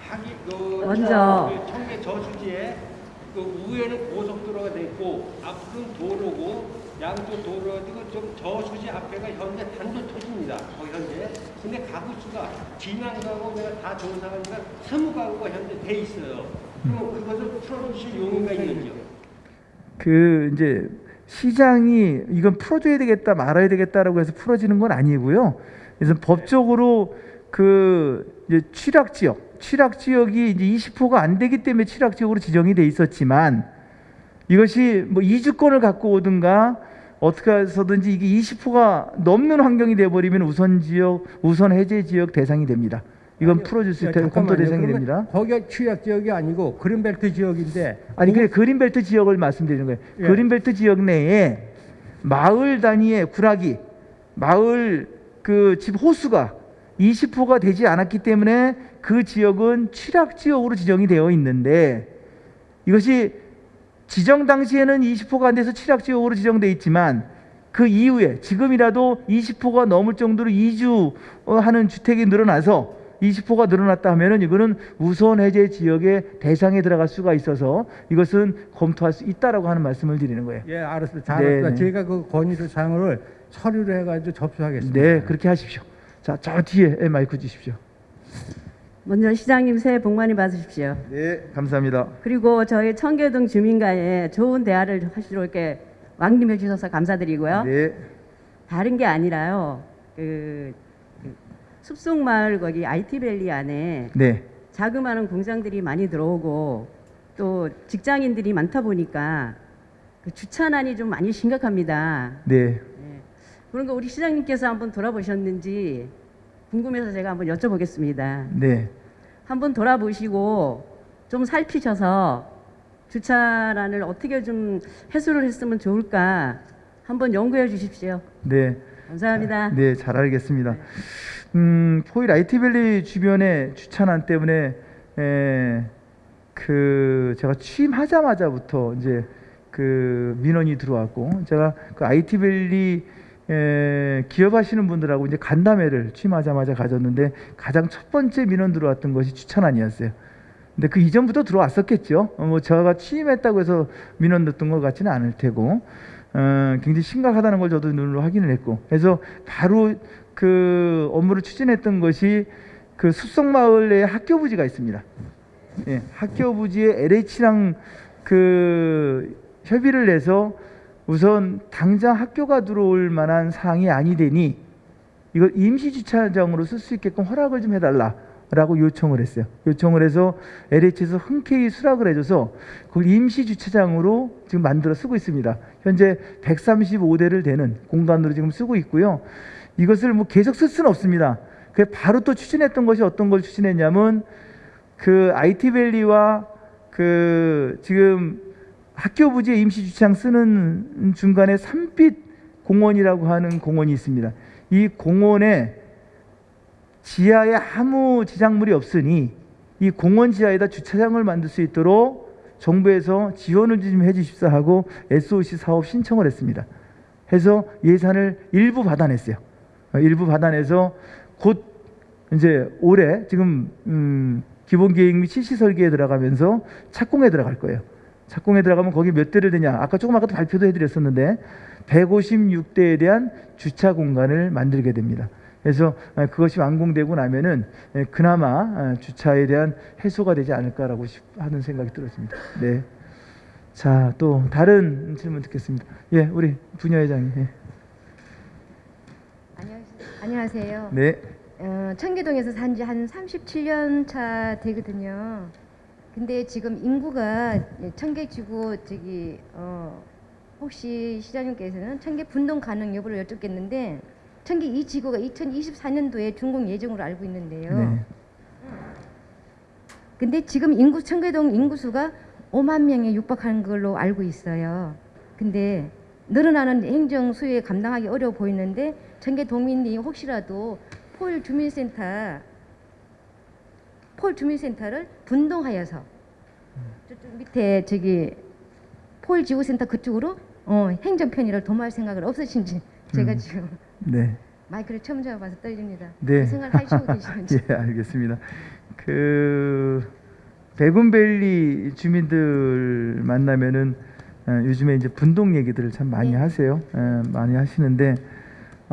하기 그 먼저. 저- 그 청계 저수지에 그 우에는 고속도로가 돼 있고 앞은 도로고 양쪽 도로가 지고 좀 저수지 앞에가 현재 단독 토지입니다. 거기 현재. 근데 가구 수가 진양 가구 내가 다 좋은 상황이니까 사무 가구가 현재 돼 있어요. 그럼 그것을 풀어주실 용의가 있는지요? 그 이제 시장이 이건 풀어줘야 되겠다 말아야 되겠다라고 해서 풀어지는 건 아니고요. 그래서 법적으로 그 이제 취락 지역, 취락 지역이 이제 20호가 안 되기 때문에 취락 지역으로 지정이 돼 있었지만 이것이 뭐 이주권을 갖고 오든가 어떻게 해서든지 이게 20호가 넘는 환경이 돼 버리면 우선 지역, 우선 해제 지역 대상이 됩니다. 이건. 풀어줄 수 야, 있다. 검토. 대상이 됩니다. 거기가 취약 지역이 아니고 그린벨트 지역인데 아니 그 그린벨트 지역을 말씀드리는 거예요. 예. 그린벨트 지역 내에 마을 단위의 구락이 마을 그 집 호수가 20호가 되지 않았기 때문에 그 지역은 취락 지역으로 지정이 되어 있는데 이것이 지정 당시에는 20호가 안 돼서 취락 지역으로 지정돼 있지만 그 이후에 지금이라도 20호가 넘을 정도로 이주하는 주택이 늘어나서 20호가 늘어났다 하면은 이거는 우선 해제 지역의 대상에 들어갈 수가 있어서 이것은 검토할 수 있다라고 하는 말씀을 드리는 거예요. 예, 알았습니다. 네, 잘했습니다. 네. 제가 그 건의를 사항을 서류를 해가지고 접수하겠습니다. 네, 그렇게 하십시오. 자, 저 뒤에 마이크 주십시오. 먼저 시장님 새해 복 많이 받으십시오. 네, 감사합니다. 그리고 저희 청계동 주민과의 좋은 대화를 하시러 이렇게 왕림해 주셔서 감사드리고요. 네, 다른 게 아니라요. 그, 그 숲속마을 거기 IT밸리 안에 네, 자그마한 공장들이 많이 들어오고 또 직장인들이 많다 보니까 그 주차난이 좀 많이 심각합니다. 네. 그런 거 우리 시장님께서 한번 돌아보셨는지 궁금해서 제가 한번 여쭤보겠습니다. 네. 한번 돌아보시고 좀 살피셔서 주차란을 어떻게 좀 해소를 했으면 좋을까 한번 연구해 주십시오. 네. 감사합니다. 네, 잘 알겠습니다. 음, 포일 IT밸리 주변에 주차난 때문에 에, 그 제가 취임하자마자부터 이제 그 민원이 들어왔고 제가 그 에, 기업하시는 분들하고 이제 간담회를 취임하자마자 가졌는데 가장 첫 번째 민원 들어왔던 것이 주차난이었어요. 근데 그 이전부터 들어왔었겠죠. 어, 뭐 제가 취임했다고 해서 민원 넣었던 것 같지는 않을 테고 어, 굉장히 심각하다는 걸 저도 눈으로 확인을 했고 그래서 바로 그 업무를 추진했던 것이 그 숲속마을 내에 학교 부지가 있습니다. 예, 학교 부지에 LH랑 그 협의를 내서 우선 당장 학교가 들어올 만한 사항이 아니되니 이걸 임시 주차장으로 쓸 수 있게끔 허락을 좀 해달라 라고 요청을 했어요. 요청을 해서 LH에서 흔쾌히 수락을 해줘서 그 임시 주차장으로 지금 만들어 쓰고 있습니다. 현재 135대를 되는 공간으로 지금 쓰고 있고요. 이것을 뭐 계속 쓸 수는 없습니다. 그 바로 또 추진했던 것이 어떤 걸 추진했냐면 그 IT밸리와 그 지금 학교 부지에 임시 주차장 쓰는 중간에 삼빛 공원이라고 하는 공원이 있습니다. 이 공원에 지하에 아무 지작물이 없으니 이 공원 지하에다 주차장을 만들 수 있도록 정부에서 지원을 좀 해주십사 하고 SOC 사업 신청을 했습니다. 해서 예산을 일부 받아냈어요. 어, 일부 받아내서 곧 이제 올해 지금 음, 기본 계획 및 실시 설계에 들어가면서 착공에 들어갈 거예요. 착공에 들어가면 거기 몇 대를 되냐? 아까 조금 아까도 발표도 해드렸었는데 156대에 대한 주차 공간을 만들게 됩니다. 그래서 아, 그것이 완공되고 나면은 예, 그나마 아, 주차에 대한 해소가 되지 않을까라고 싶- 하는 생각이 들었습니다. 네. 자, 또 다른 질문 듣겠습니다. 예, 우리 분야회장님. 예. 안녕하세요. 네. 어, 청계동에서 산 지 한 37년 차 되거든요. 근데 지금 인구가 청계지구 저기 어, 혹시 시장님께서는 청계 분동 가능 여부를 여쭙겠는데 청계 이 지구가 2024년도에 준공 예정으로 알고 있는데요. 네. 근데 지금 인구 청계동 인구수가 5만 명에 육박하는 걸로 알고 있어요. 근데 늘어나는 행정 수요에 감당하기 어려워 보이는데 청계 도민이 혹시라도 폴 주민센터 폴 주민센터를 분동하여서 저쪽 밑에 저기 폴 지구센터 그쪽으로 어, 행정 편의를 도모할 생각은 없으신지 제가 음. 지금 네. 마이크를 처음 잡아서 떨립니다. 네. 그 생각 하시고 계시는지. <laughs> 예, 알겠습니다. 그 백운밸리 주민들 만나면은 어, 요즘에 이제 분동 얘기들을 참 많이 네. 하세요. 예, 많이 하시는데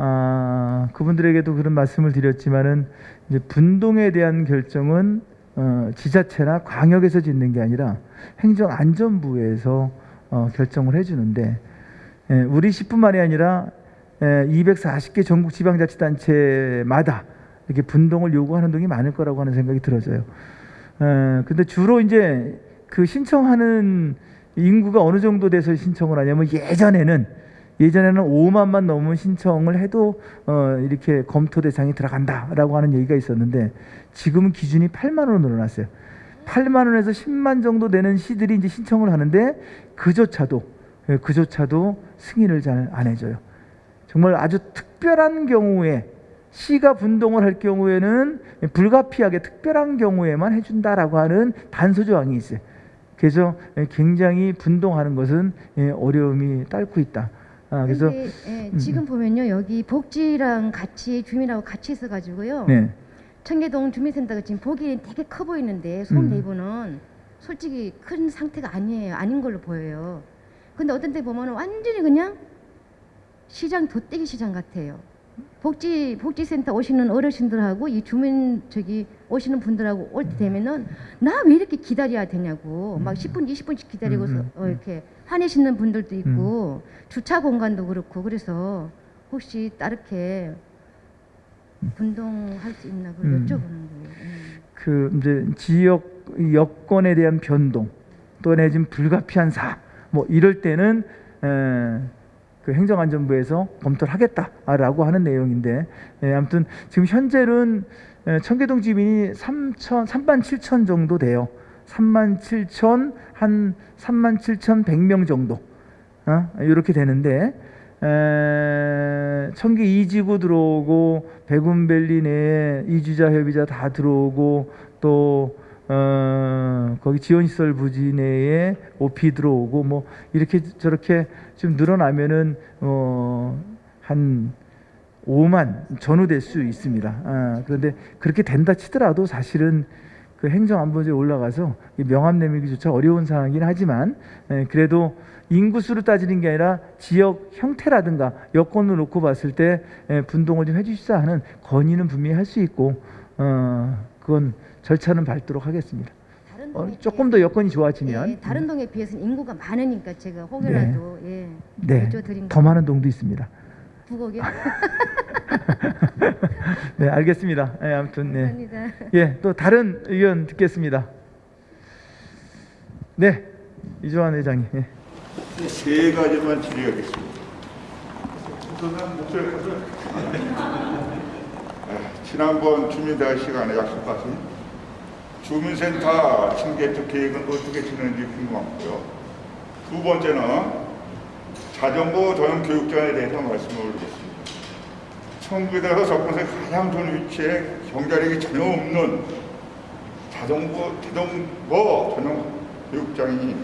아, 그분들에게도 그런 말씀을 드렸지만은 이제 분동에 대한 결정은 어, 지자체나 광역에서 짓는 게 아니라 행정안전부에서 어, 결정을 해주는데 예, 우리 시뿐만이 아니라 예, 240개 전국 지방자치단체마다 이렇게 분동을 요구하는 동이 많을 거라고 하는 생각이 들어져요. 에, 근데 주로 이제 그 신청하는 인구가 어느 정도 돼서 신청을 하냐면 예전에는 예전에는 5만만 넘으면 신청을 해도 어, 이렇게 검토 대상이 들어간다라고 하는 얘기가 있었는데 지금은 기준이 8만 원으로 늘어났어요. 8만 원에서 10만 정도 되는 시들이 이제 신청을 하는데 그조차도 예, 그조차도 승인을 잘 안 해줘요. 정말 아주 특별한 경우에 시가 분동을 할 경우에는 불가피하게 특별한 경우에만 해준다라고 하는 단서 조항이 있어요. 그래서 굉장히 분동하는 것은 예, 어려움이 딸고 있다. 아, 그래서 근데, 예, 지금 보면요 여기 복지랑 같이 주민하고 같이 있어가지고요. 네, 청계동 주민센터가 지금 보기엔 되게 커 보이는데 손 음. 내부는 솔직히 큰 상태가 아니에요. 아닌 걸로 보여요. 근데 어떤 때 보면 완전히 그냥 시장 돗대기 시장 같아요. 복지 복지센터 오시는 어르신들하고 이 주민 저기 오시는 분들하고 올 때 되면은 나 왜 이렇게 기다려야 되냐고 막 10분 20분씩 기다리고서 음, 음, 어, 이렇게 화내시는 분들도 있고 주차 공간도 그렇고 그래서 혹시 따르게 분동할 수 있나 그걸 음. 여쭤보는 거예요. 음. 그 이제 지역 여건에 대한 변동 또 내지금 불가피한 사뭐 이럴 때는 에, 그 행정안전부에서 검토를 하겠다라고 하는 내용인데 예, 아무튼 지금 현재는 에, 청계동 주민이 3천 3만 7천 정도 돼요. 3만 7천 한 3만 7천 100명 정도 어? 이렇게 되는데 에, 청계 이지구 들어오고 백운밸리 내에 이주자 협의자 다 들어오고 또 어, 거기 지원시설 부지 내에 오피 들어오고 뭐 이렇게 저렇게 좀 늘어나면은 어, 한 5만 전후될 수 있습니다. 아, 그런데 그렇게 된다 치더라도 사실은 그 행정안보제에 올라가서 이 명함 내밀기조차 어려운 상황이긴 하지만 에, 그래도 인구수로 따지는 게 아니라 지역 형태라든가 여건을 놓고 봤을 때 에, 분동을 좀 해주시자 하는 건의는 분명히 할 수 있고 어, 그건 절차는 밟도록 하겠습니다. 어, 조금 더 여건이 좋아지면 예, 다른 동에 비해서는 인구가 많으니까 제가 혹여라도 예, 네, 더 많은 동도 있습니다. 부곡이요. <laughs> 네, 알겠습니다. 예, 아무튼 네. 감사합니다. 예, 또 다른 의견 듣겠습니다. 네, 이조환 회장님. 예. 세 가지만 질의하겠습니다. 우선은 목소리 커서 아, 지난번 주민대화 시간에 약속하신 주민센터 층계특 계획은 어떻게 진행되는지 궁금하고요. 두 번째는 자전거 전용 교육장에 대해서 말씀을 올리겠습니다. 청구에서 접근성이 가장 좋은 위치에 경자력이 전혀 없는 자전거, 자전거 전용 교육장이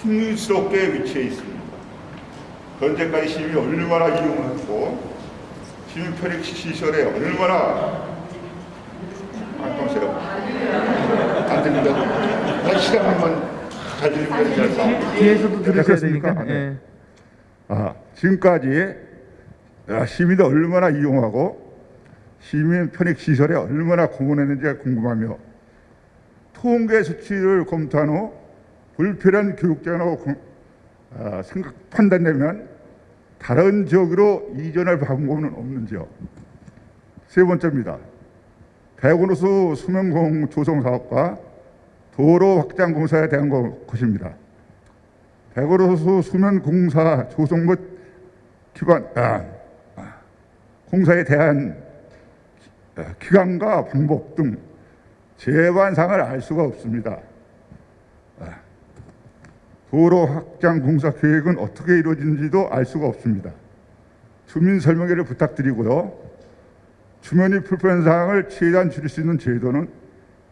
힘스럽게 위치해 있습니다. 현재까지 시민이 얼마나 이용했고 시민 편익 시설에 얼마나 안녕하세요. 안 됩니다. 한 시간만 잘 되지 뒤에서도 들으셔야? 되니까. 네. 예. 아, 지금까지 아, 시민이 얼마나 이용하고 시민 편익 시설에 얼마나 공헌했는지가 궁금하며 통계 수치를 검토한 후 불필요한 교육장이라고 공- 아, 생각 판단되면 다른 지역으로 이전할 방법은 없는지요. 세 번째입니다. 대구노수 수면공 조성 사업과 도로 확장 공사에 대한 거- 것입니다. 대구로수 수면 공사 조성 및 기관 아, 아, 공사에 대한 기- 아, 기간과 방법 등 제반상을 알 수가 없습니다. 아, 도로 확장 공사 계획은 어떻게 이루어진지도 알 수가 없습니다. 주민 설명회를 부탁드리고요. 주민이 불편 사항을 최대한 줄일 수 있는 제도는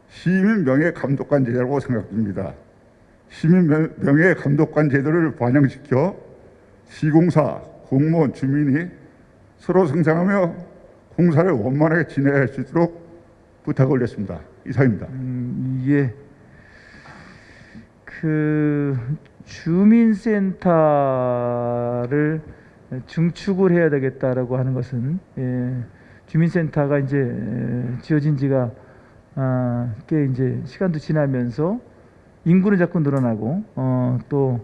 시민 명예 감독관 제도라고 생각됩니다. 시민 명- 명예 감독관 제도를 반영시켜 시공사, 공무원, 주민이 서로 성장하며 공사를 원만하게 진행할 수 있도록 부탁을 올렸습니다. 이상입니다. 음, 예. 그 주민센터를 증축을 해야 되겠다라고 하는 것은 예, 주민센터가 이제 에, 지어진 지가 아, 꽤 이제 시간도 지나면서 인구는 자꾸 늘어나고 어, 또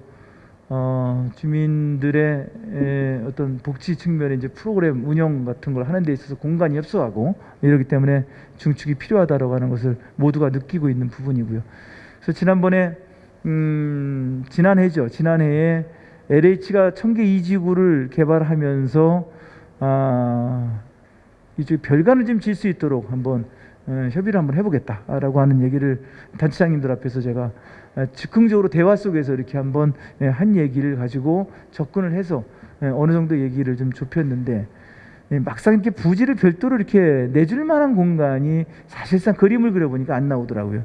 어, 주민들의 에, 어떤 복지 측면의 이제 프로그램 운영 같은 걸 하는 데 있어서 공간이 협소하고 이러기 때문에 중축이 필요하다라고 하는 것을 모두가 느끼고 있는 부분이고요. 그래서 지난번에 음, 지난해죠. 지난해에 LH가 청계 이지구를 개발하면서 아, 이쪽 별관을 좀 질 수 있도록 한번 어, 협의를 한번 해보겠다라고 하는 얘기를 단체장님들 앞에서 제가 어, 즉흥적으로 대화 속에서 이렇게 한번 예, 한 얘기를 가지고 접근을 해서 예, 어느 정도 얘기를 좀 좁혔는데 예, 막상 이렇게 부지를 별도로 이렇게 내줄 만한 공간이 사실상 그림을 그려보니까 안 나오더라고요.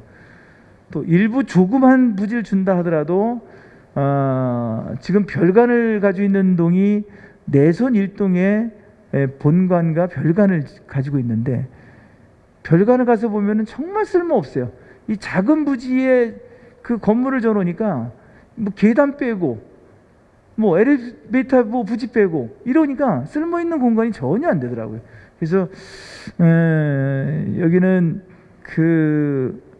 또 일부 조그만 부지를 준다 하더라도 어, 지금 별관을 가지고 있는 동이 내선 일동의 에, 본관과 별관을 가지고 있는데 별관을 가서 보면은 정말 쓸모 없어요. 이 작은 부지에 그 건물을 져놓으니까 뭐 계단 빼고 뭐 엘리베이터 뭐 부지 빼고 이러니까 쓸모 있는 공간이 전혀 안 되더라고요. 그래서 에, 여기는 그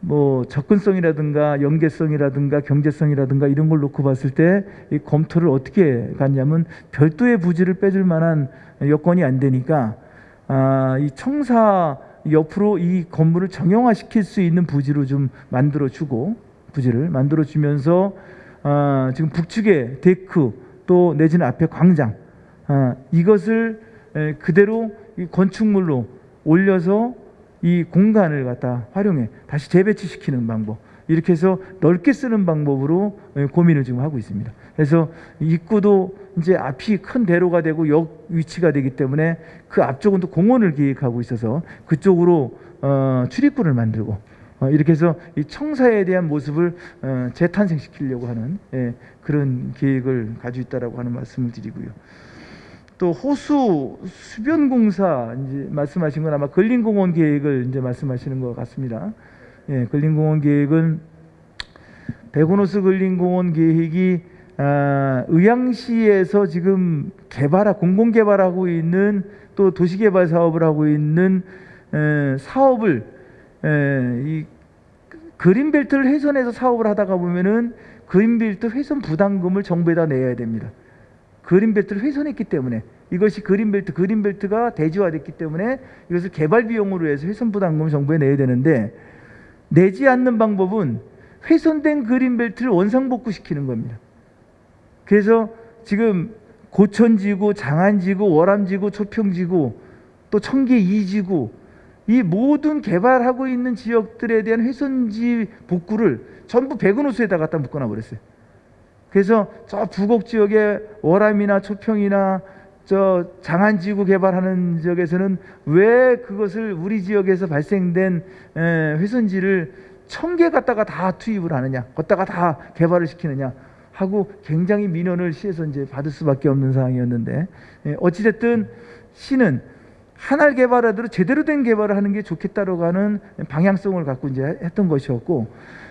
뭐 접근성이라든가 연계성이라든가 경제성이라든가 이런 걸 놓고 봤을 때 이 검토를 어떻게 갔냐면 별도의 부지를 빼줄 만한 여건이 안 되니까 아, 이 청사 옆으로 이 건물을 정형화시킬 수 있는 부지로 좀 만들어 주고 부지를 만들어 주면서 아, 지금 북측에 데크 또 내지는 앞에 광장 아, 이것을 에, 그대로 이 건축물로 올려서 이 공간을 갖다 활용해 다시 재배치시키는 방법 이렇게 해서 넓게 쓰는 방법으로 에, 고민을 지금 하고 있습니다. 그래서 입구도 이제 앞이 큰 대로가 되고 역 위치가 되기 때문에 그 앞쪽은 또 공원을 기획하고 있어서 그쪽으로 어, 출입구를 만들고 어, 이렇게 해서 이 청사에 대한 모습을 어, 재탄생시키려고 하는 예, 그런 계획을 가지고 있다라고 하는 말씀을 드리고요. 또 호수 수변 공사 이제 말씀하신 건 아마 근린공원 계획을 이제 말씀하시는 것 같습니다. 예, 근린공원 계획은 백운호수 근린공원 계획이 아, 의향시에서 지금 개발하 공공 개발하고 있는 또 도시 개발 사업을 하고 있는 에, 사업을 에, 이 그린벨트를 훼손해서 사업을 하다가 보면은 그린벨트 훼손 부담금을 정부에다 내야 됩니다. 그린벨트를 훼손했기 때문에 이것이 그린벨트 그린벨트가 대지화됐기 때문에 이것을 개발 비용으로 해서 훼손 부담금을 정부에 내야 되는데 내지 않는 방법은 훼손된 그린벨트를 원상복구시키는 겁니다. 그래서 지금 고천지구, 장안지구, 월암지구, 초평지구, 또 청계 2지구 이 모든 개발하고 있는 지역들에 대한 훼손지 복구를 전부 백운호수에다 갖다 묶어놔 버렸어요. 그래서 저 부곡 지역의 월암이나 초평이나 저 장안지구 개발하는 지역에서는 왜 그것을 우리 지역에서 발생된 에, 훼손지를 청계 갖다가 다 투입을 하느냐, 걷다가 다 개발을 시키느냐 하고 굉장히 민원을 시에서 이제 받을 수밖에 없는 상황이었는데 예, 어찌됐든 시는 하나를 개발하더라도 제대로 된 개발을 하는 게 좋겠다라고 하는 방향성을 갖고 이제 했던 것이었고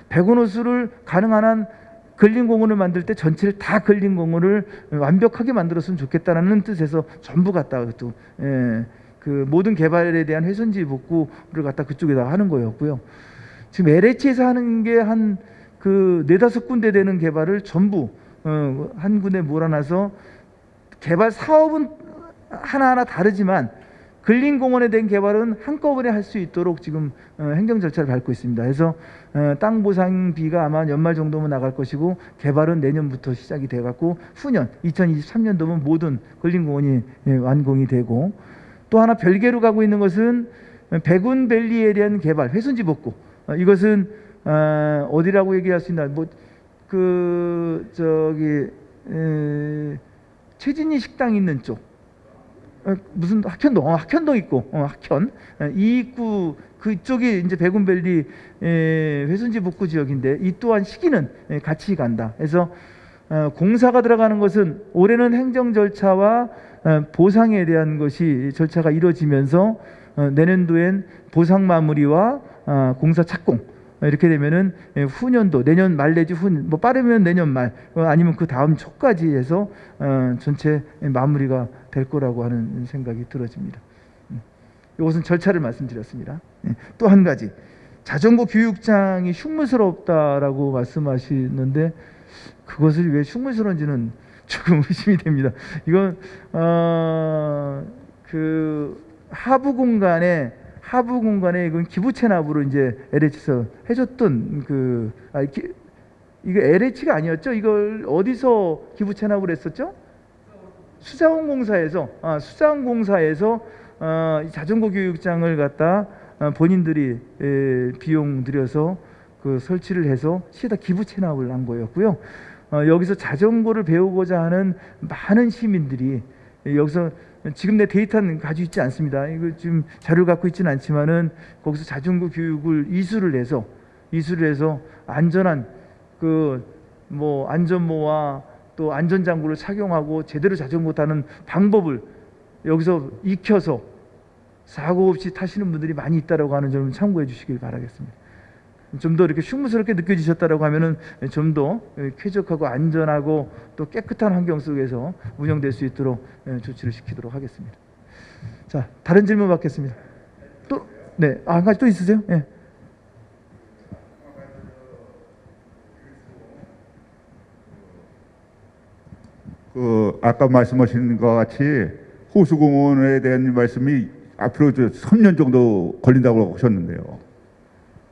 백운호수를 가능한 한 근린공원을 만들 때 전체를 다 근린공원을 완벽하게 만들었으면 좋겠다라는 뜻에서 전부 갖다가 또 예, 그 모든 개발에 대한 훼손지 복구를 갖다 그쪽에다 하는 거였고요. 지금 LH에서 하는 게 한 그 네다섯 군데 되는 개발을 전부 어, 한 군데 몰아놔서 개발 사업은 하나하나 다르지만 근린공원에 대한 개발은 한꺼번에 할 수 있도록 지금 어, 행정 절차를 밟고 있습니다. 그래서 어, 땅 보상비가 아마 연말 정도면 나갈 것이고 개발은 내년부터 시작이 돼 갖고 후년 2023년도면 모든 근린공원이 예, 완공이 되고 또 하나 별개로 가고 있는 것은 백운밸리에 대한 개발 훼손지 복구. 어, 이것은 어, 어디라고 얘기할 수 있나? 뭐 그 저기 에, 최진희 식당 있는 쪽. 어, 무슨 학현동? 어, 학현동 있고. 어, 학현. 어, 이 입구 그쪽이 이제 백운밸리 에, 회순지 복구 지역인데 이 또한 시기는 에, 같이 간다. 그래서 어, 공사가 들어가는 것은 올해는 행정 절차와 어, 보상에 대한 것이 절차가 이루어지면서 어, 내년도엔 보상 마무리와 어, 공사 착공. 어, 이렇게 되면은 예, 후년도 내년 말 내지 후뭐 빠르면 내년 말 어, 아니면 그 다음 초까지 해서 어, 전체 마무리가 될 거라고 하는 생각이 들어집니다. 음. 이것은 절차를 말씀드렸습니다. 예, 또한 가지 자전거 교육장이 흉물스럽다라고 말씀하시는데 그것을 왜 흉물스러운지는 <laughs> 조금 의심이 됩니다. 이건 어, 그 하부 공간에 하부 공간에 이건 기부 체납으로 이제 LH에서 해줬던 그 아, 기, 이거 LH가 아니었죠? 이걸 어디서 기부 체납을 했었죠? 수자원공사에서 아, 수자원공사에서 어, 이 자전거 교육장을 갖다 어, 본인들이 에, 비용 들여서 그 설치를 해서 시에다 기부 체납을 한 거였고요. 어, 여기서 자전거를 배우고자 하는 많은 시민들이 여기서 지금 내 데이터는 가지고 있지 않습니다. 이거 지금 자료를 갖고 있지는 않지만은 거기서 자전거 교육을 이수를 해서 이수를 해서 안전한 그 뭐 안전모와 또 안전장구를 착용하고 제대로 자전거 타는 방법을 여기서 익혀서 사고 없이 타시는 분들이 많이 있다라고 하는 점을 참고해 주시길 바라겠습니다. 좀 더 이렇게 흉무스럽게 느껴지셨다라고 하면은 좀 더 쾌적하고 안전하고 또 깨끗한 환경 속에서 운영될 수 있도록 예, 조치를 시키도록 하겠습니다. 자, 다른 질문 받겠습니다. 또, 네, 아, 한 가지 또 있으세요? 예. 그 아까 말씀하신 것 같이 호수공원에 대한 말씀이 앞으로 저 3년 정도 걸린다고 하셨는데요.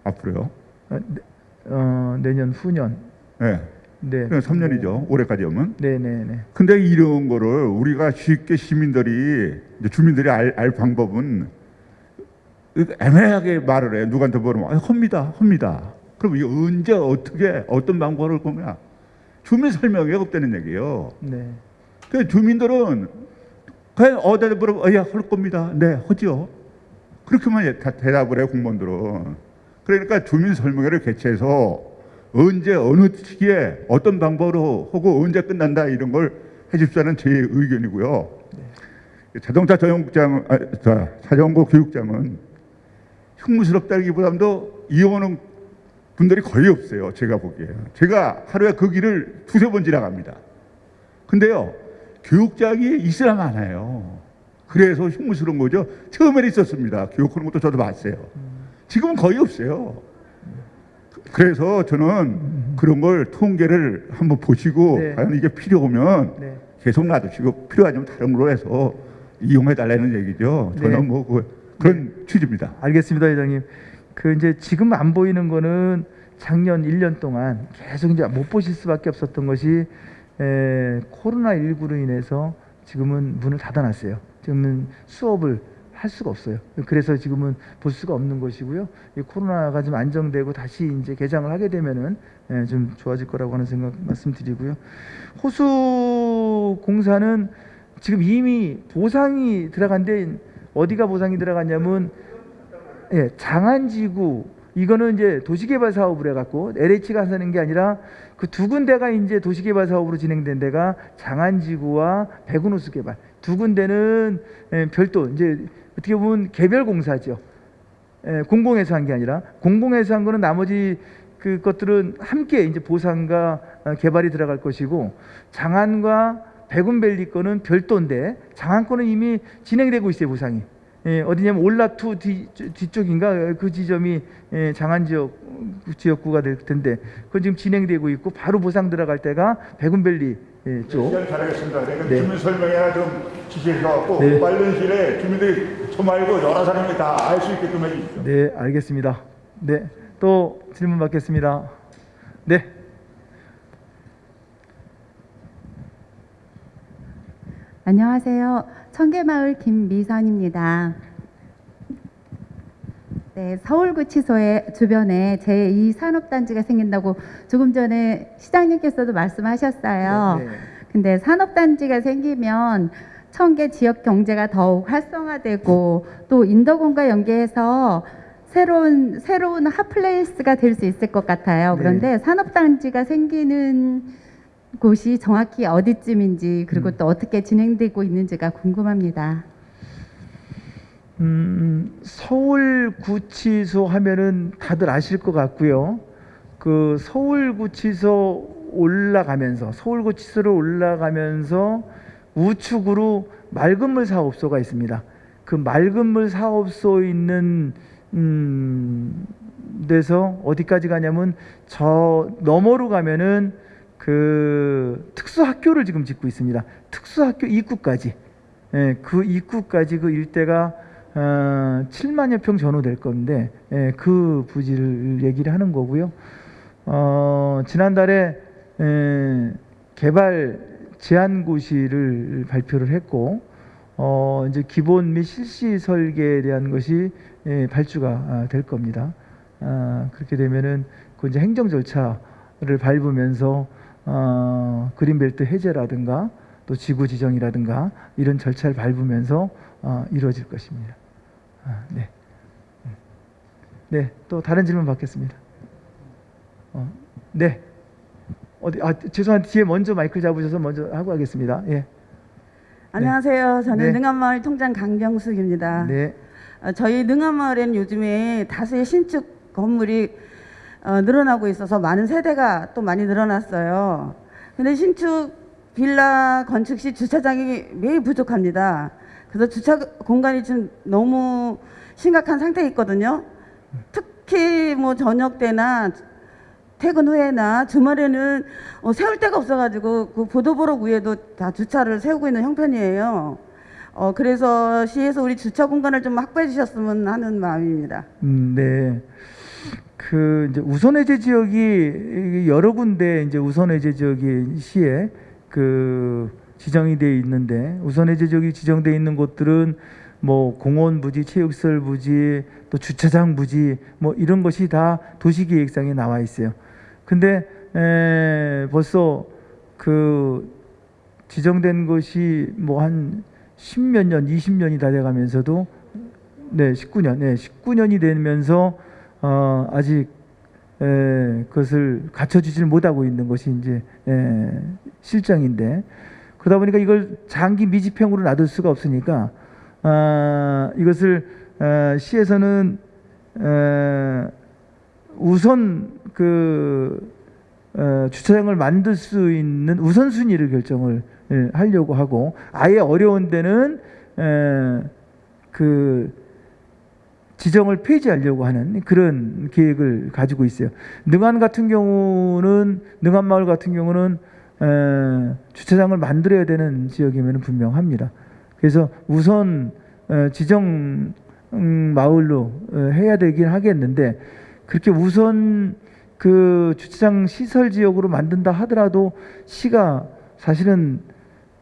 앞으로요? 어, 네, 어, 내년 후년. 네. 네. 그럼 3년이죠. 올해까지 하면. 네, 네, 네. 근데 이런 거를 우리가 쉽게 시민들이 주민들이 알, 알 방법은 애매하게 말을 해. 누구한테 물으면 아, 합니다, 합니다. 그럼 이게 언제 어떻게 어떤 방법을 보냐? 주민 설명이 없다는 얘기예요. 네. 그 주민들은 그냥 어디다 어, 야, 할 겁니다. 네, 하죠. 그렇게만 다 대답을 해요, 공무원들은. 그러니까 주민 설명회를 개최해서 언제 어느 시기에 어떤 방법으로 하고 언제 끝난다 이런 걸 해줍시라는 제 의견이고요. 자동차 전용장, 아, 자, 자전거 교육장은 흉무스럽다기보다도 이용하는 분들이 거의 없어요. 제가 보기에. 제가 하루에 그 길을 두세 번 지나갑니다. 근데요, 교육장이 있으라 많아요. 그래서 흉무스러운 거죠. 처음에는 있었습니다. 교육하는 것도 저도 봤어요. 지금은 거의 없어요. 그래서 저는 그런 걸 통계를 한번 보시고 네. 과연 이게 필요하면 네. 계속 놔두시고 필요하면 다른 걸로 해서 이용해 달라는 얘기죠. 저는 네. 뭐 그, 그런 취지입니다. 알겠습니다, 회장님. 그 이제 지금 안 보이는 거는 작년 1년 동안 계속 이제 못 보실 수밖에 없었던 것이 에, 코로나 19로 인해서 지금은 문을 닫아놨어요. 지금은 수업을 할 수가 없어요. 그래서 지금은 볼 수가 없는 것이고요. 이 코로나가 좀 안정되고 다시 이제 개장을 하게 되면은 예, 좀 좋아질 거라고 하는 생각 말씀드리고요. 호수 공사는 지금 이미 보상이 들어간 데 어디가 보상이 들어갔냐면 예, 장안지구 이거는 이제 도시개발 사업을 해갖고 LH가 하는 게 아니라 그 두 군데가 이제 도시개발 사업으로 진행된 데가 장안지구와 백운호수 개발 두 군데는 예, 별도 이제 어떻게 보면 개별 공사죠. 예, 공공에서 한 게 아니라 공공에서 한 거는 나머지 그 것들은 함께 이제 보상과 어, 개발이 들어갈 것이고 장안과 백운밸리 거는 별도인데 장안 거는 이미 진행되고 있어요 보상이. 예, 어디냐면 올라투 뒤, 뒤쪽인가 그 지점이 예, 장안 지역 지역구가 될 텐데 그건 지금 진행되고 있고 바로 보상 들어갈 때가 백운밸리 예, 쪽. 시간 잘하겠습니다. 내가 네. 주민 설명회나 좀 지시해갖고 네. 빠른 시일에 주민들이 저 말고 여러 사람이 다 알 수 있게끔 해주십시오. 네, 알겠습니다. 네, 또 질문 받겠습니다. 네, 안녕하세요. 청계마을 김미선입니다. 네, 서울구치소의 주변에 제2산업단지가 생긴다고 조금 전에 시장님께서도 말씀하셨어요. 네, 네. 근데 산업단지가 생기면 청계 지역 경제가 더욱 활성화되고 또 인덕원과 연계해서 새로운 새로운 hot place가 될 수 있을 것 같아요. 네. 그런데 산업단지가 생기는 곳이 정확히 어디쯤인지 그리고 음. 또 어떻게 진행되고 있는지가 궁금합니다. 음, 서울구치소 하면은 다들 아실 것 같고요. 그 서울구치소 올라가면서 서울구치소로 올라가면서 우측으로 맑은물 사업소가 있습니다. 그 맑은물 사업소 있는 음, 데서 어디까지 가냐면 저 너머로 가면은 그 특수학교를 지금 짓고 있습니다. 특수학교 입구까지. 예, 그 입구까지 그 일대가 어, 7만여 평 전후 될 건데 예, 그 부지를 얘기를 하는 거고요. 어, 지난달에 에, 개발 제한고시를 발표를 했고 어, 이제 기본 및 실시 설계에 대한 것이 예, 발주가 아, 될 겁니다. 아, 그렇게 되면은 그 이제 행정 절차를 밟으면서 어, 그린벨트 해제라든가 또 지구 지정이라든가 이런 절차를 밟으면서 어, 이루어질 것입니다. 아, 네. 음. 네, 또 다른 질문 받겠습니다. 어, 네. 어디 아 죄송한데 뒤에 먼저 마이크 잡으셔서 먼저 하고 하겠습니다. 예. 안녕하세요. 저는 네. 능암마을 통장 강정숙입니다. 네. 어, 저희 능암마을에는 요즘에 다수의 신축 건물이 어, 늘어나고 있어서 많은 세대가 또 많이 늘어났어요. 근데 신축 빌라 건축 시 주차장이 매우 부족합니다. 그래서 주차 공간이 지금 너무 심각한 상태에 있거든요. 특히 뭐 저녁 때나 퇴근 후에나 주말에는 어, 세울 데가 없어가지고 그 보도보록 위에도 다 주차를 세우고 있는 형편이에요. 어, 그래서 시에서 우리 주차 공간을 좀 확보해 주셨으면 하는 마음입니다. 음, 네. 그 이제 우선 해제 지역이 여러 군데 이제 우선 해제 지역이 시에 그 지정이 돼 있는데 우선 해제 지역이 지정돼 있는 곳들은 뭐 공원 부지, 체육시설 부지, 또 주차장 부지 뭐 이런 것이 다 도시계획상에 나와 있어요. 근데 에, 벌써 그 지정된 것이 뭐 한 십몇 년, 20년이 다 돼가면서도 네, 19년, 네, 19년이 되면서 어, 아직 에, 그것을 갖춰주지를 못하고 있는 것이 이제 에, 실정인데 그러다 보니까 이걸 장기 미집행으로 놔둘 수가 없으니까 아, 이것을 아, 시에서는 에, 우선 그 어, 주차장을 만들 수 있는 우선순위를 결정을 예, 하려고 하고 아예 어려운 데는 에, 그 지정을 폐지하려고 하는 그런 계획을 가지고 있어요. 능안 같은 경우는 능안 마을 같은 경우는 에, 주차장을 만들어야 되는 지역이면 분명합니다. 그래서 우선 에, 지정 음, 마을로 어, 해야 되긴 하겠는데 그렇게 우선 그 주차장 시설 지역으로 만든다 하더라도 시가 사실은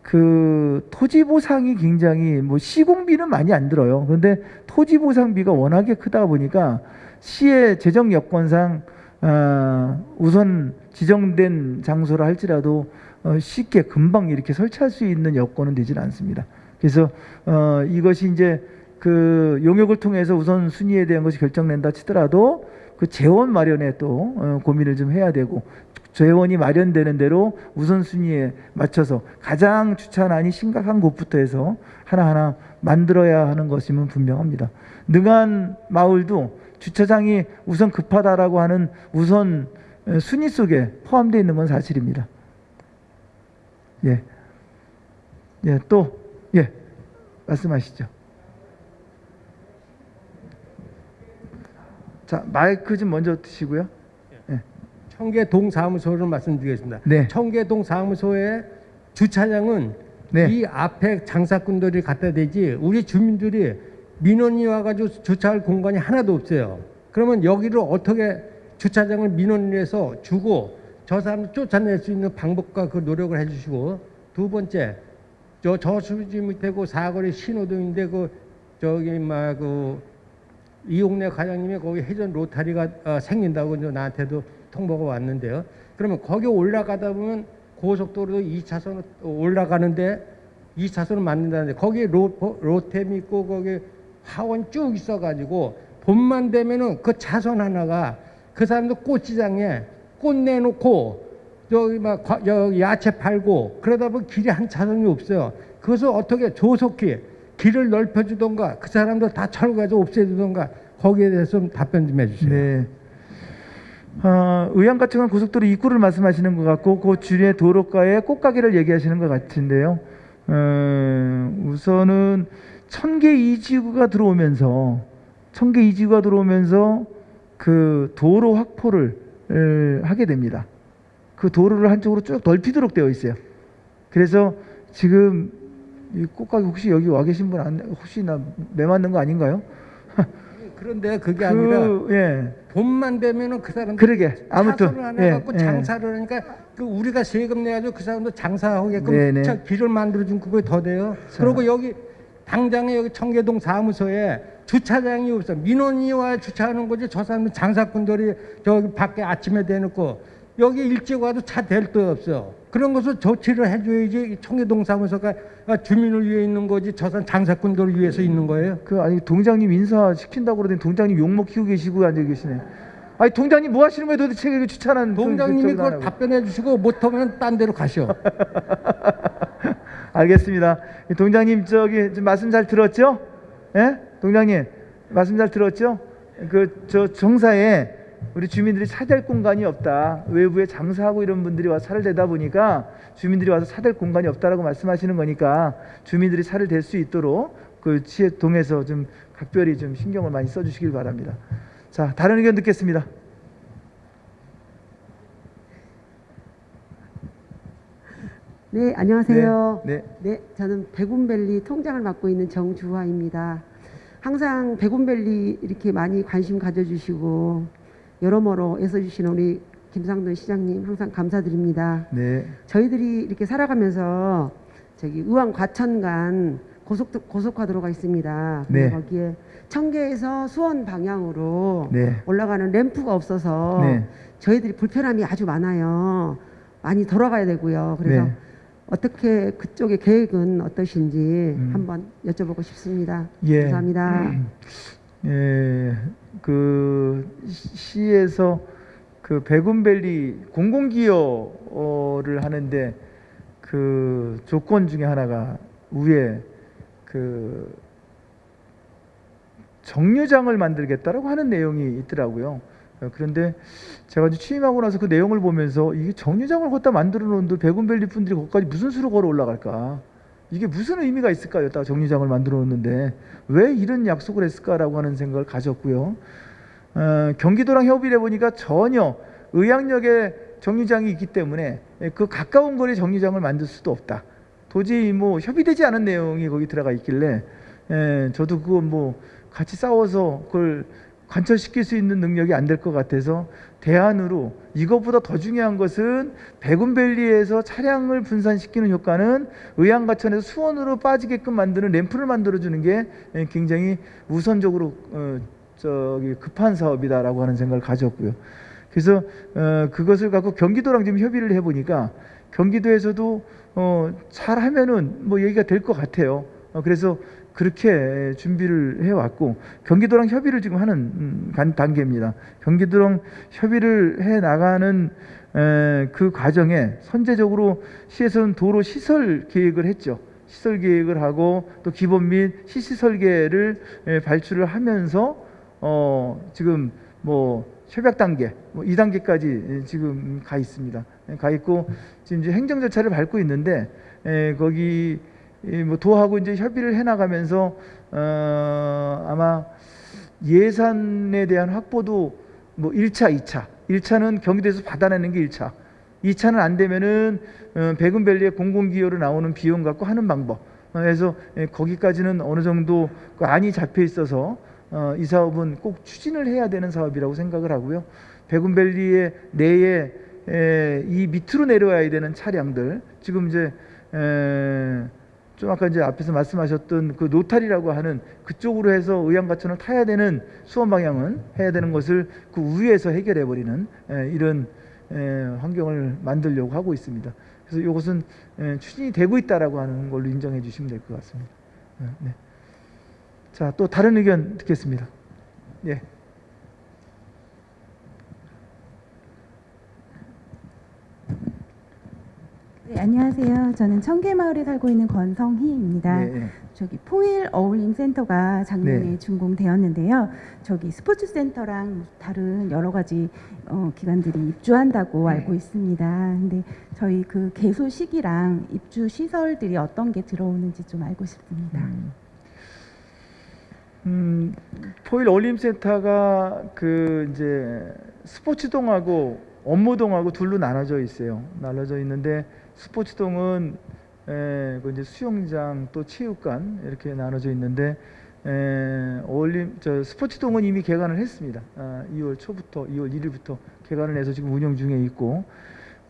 그 토지 보상이 굉장히 뭐 시공비는 많이 안 들어요. 그런데 토지 보상비가 워낙에 크다 보니까 시의 재정 여건상 아, 우선 지정된 장소라 할지라도 어, 쉽게 금방 이렇게 설치할 수 있는 여건은 되질 않습니다. 그래서 어, 이것이 이제 그 용역을 통해서 우선 순위에 대한 것이 결정된다 치더라도 그 재원 마련에 또 어, 고민을 좀 해야 되고 재원이 마련되는 대로 우선순위에 맞춰서 가장 주차난이 심각한 곳부터 해서 하나하나 만들어야 하는 것임은 분명합니다. 능한 마을도 주차장이 우선 급하다라고 하는 우선 순위 속에 포함되어 있는 건 사실입니다. 예. 예, 또, 예, 말씀하시죠. 자, 마이크 좀 먼저 드시고요. 청계동 사무소를 말씀드리겠습니다. 네. 청계동 사무소의 주차장은 네. 이 앞에 장사꾼들이 갖다 대지 우리 주민들이 민원이 와가지고 주차할 공간이 하나도 없어요. 그러면 여기를 어떻게 주차장을 민원을 해서 주고 저 사람 쫓아낼 수 있는 방법과 그 노력을 해주시고 두 번째 저 저수지 밑에 그 사거리 신호등인데 그 저기 막그 이용래 과장님이 거기 회전 로타리가 어, 생긴다고 나한테도 통보가 왔는데요. 그러면 거기 올라가다 보면 고속도로 2차선 올라가는데 2차선을 만든다는데 거기 로, 로템 있고 거기 하원 쭉 있어가지고 봄만 되면은 그 차선 하나가 그 사람들 꽃시장에 꽃 내놓고 저기 막 과- 저 야채 팔고 그러다 보면 길이 한 차선이 없어요. 그것을 어떻게 조속히 길을 넓혀주던가 그 사람들 다 철거해서 없애주던가 거기에 대해서 좀 답변 좀 해주세요. 네. 어, 의왕 같은 건 고속도로 입구를 말씀하시는 것 같고 그 주변 도로가에 꽃가게를 얘기하시는 것 같은데요. 어, 우선은 천개 이지구가 들어오면서 천개 이지구가 들어오면서 그 도로 확보를 에, 하게 됩니다. 그 도로를 한쪽으로 쭉 넓히도록 되어 있어요. 그래서 지금 이 꽃가게 혹시 여기 와 계신 분 안, 혹시 나 매 맞는 거 아닌가요? 그런데 그게 그, 아니라 예. 봄만 되면은 그 사람들 그러게. 아무튼, 차선을 하나 예, 갖고 예. 장사를 하니까 그 우리가 세금 내가지고 그 사람들 장사하게끔 네네. 차- 길을 만들어준 그게 더 돼요. 그리고 여기 당장에 여기 청계동 사무소에 주차장이 없어. 민원이 와 주차하는 거지. 저 사람들 장사꾼들이 저기 밖에 아침에 대놓고 여기 일찍 와도 차 댈 데 없어. 그런 것을 조치를 해줘야지 이 청계동 사무소가 주민을 위해 있는 거지. 저 사람 장사꾼들을 위해서 있는 거예요. 그 아니 동장님 인사 시킨다고 그러더니 동장님 욕 먹 히고 계시고 앉아 계시네. 아니 동장님 뭐 하시는 거예요 도대체 이게 주차는 동장님이 그걸 답변해 주시고 못하면 딴 데로 가셔. <laughs> 알겠습니다. 이 동장님 저기 좀 말씀 잘 들었죠? 예? 동장님 말씀 잘 들었죠? 그 저 정사에 우리 주민들이 차댈 공간이 없다. 외부에 장사하고 이런 분들이 와서 차를 대다 보니까 주민들이 와서 차댈 공간이 없다라고 말씀하시는 거니까 주민들이 차를 댈수 있도록 그 지혜 동에서 좀 각별히 좀 신경을 많이 써주시길 바랍니다. 자 다른 의견 듣겠습니다. 네, 안녕하세요. 네, 네, 저는 백운밸리 통장을 맡고 있는 정주화입니다. 항상 백운밸리 이렇게 많이 관심 가져주시고 여러모로 애써주시는 우리 김상돈 시장님 항상 감사드립니다. 네, 저희들이 이렇게 살아가면서 저기 의왕 과천간 고속 고속화도로가 있습니다. 네. 거기에 청계에서 수원 방향으로 네. 올라가는 램프가 없어서 네. 저희들이 불편함이 아주 많아요. 많이 돌아가야 되고요. 그래서 네. 어떻게 그쪽의 계획은 어떠신지 한번 여쭤보고 싶습니다. 음. 예. 감사합니다. 예, 그 시- 시에서 그 백운밸리 공공기여를 하는데 그 조건 중에 하나가 위에 그 정류장을 만들겠다라고 하는 내용이 있더라고요. 어, 그런데 제가 이제 취임하고 나서 그 내용을 보면서 이게 정류장을 걷다 만들어 놓은데 백운밸리 분들이 거기까지 무슨 수로 걸어 올라갈까? 이게 무슨 의미가 있을까요? 딱 정류장을 만들어 놓는데 왜 이런 약속을 했을까라고 하는 생각을 가졌고요. 어, 경기도랑 협의를 해보니까 전혀 의학역에 정류장이 있기 때문에 그 가까운 거리 정류장을 만들 수도 없다. 도저히 뭐 협의되지 않은 내용이 거기 들어가 있길래 에, 저도 그거 뭐 같이 싸워서 그걸 관철시킬 수 있는 능력이 안 될 것 같아서 대안으로 이것보다 더 중요한 것은 백운밸리에서 차량을 분산시키는 효과는 의왕가천에서 수원으로 빠지게끔 만드는 램프를 만들어 주는 게 에, 굉장히 우선적으로 어, 저기 급한 사업이다라고 하는 생각을 가졌고요. 그래서 어, 그것을 갖고 경기도랑 지금 협의를 해보니까 경기도에서도 어, 잘하면은 뭐 얘기가 될 것 같아요. 어, 그래서 그렇게 준비를 해왔고 경기도랑 협의를 지금 하는 음, 간- 단계입니다. 경기도랑 협의를 해 나가는 에, 그 과정에 선제적으로 시에서는 도로 시설 계획을 했죠. 시설 계획을 하고 또 기본 및 시시 설계를 에, 발출을 하면서 어, 지금 뭐 협약 단계, 뭐 2단계까지 지금 가 있습니다. 예, 가 있고 지금 이제 행정 절차를 밟고 있는데 에, 거기 이 뭐 도하고 이제 협의를 해 나가면서 어, 아마 예산에 대한 확보도 뭐 1차, 2차. 1차는 경기도에서 받아내는 게 1차. 2차는 안 되면은 어, 백운밸리의 공공기여로 나오는 비용 갖고 하는 방법. 어, 그래서 예, 거기까지는 어느 정도 그 안이 잡혀 있어서 어, 이 사업은 꼭 추진을 해야 되는 사업이라고 생각을 하고요. 백운밸리의 내에 에, 이 밑으로 내려와야 되는 차량들 지금 이제 에, 좀 아까 이제 앞에서 말씀하셨던 그 노탈이라고 하는 그쪽으로 해서 의왕가천을 타야 되는 수원 방향은 해야 되는 것을 그 위에서 해결해 버리는 이런 에, 환경을 만들려고 하고 있습니다. 그래서 이것은 에, 추진이 되고 있다라고 하는 걸로 인정해 주시면 될 것 같습니다. 네, 네. 자, 또 다른 의견 듣겠습니다. 예. 네, 안녕하세요. 저는 청계마을에 살고 있는 권성희입니다. 네, 네. 저기 포일 어울림 센터가 작년에 네. 준공되었는데요. 저기 스포츠 센터랑 다른 여러 가지 어, 기관들이 입주한다고 네. 알고 있습니다. 근데 저희 그 개소 시기랑 입주 시설들이 어떤 게 들어오는지 좀 알고 싶습니다. 음, 포일 올림센터가 그 이제 스포츠동하고 업무동하고 둘로 나눠져 있어요. 나눠져 있는데 스포츠동은 에, 그 이제 수영장 또 체육관 이렇게 나눠져 있는데 에, 올림 저 스포츠동은 이미 개관을 했습니다. 아, 2월 초부터 2월 1일부터 개관을 해서 지금 운영 중에 있고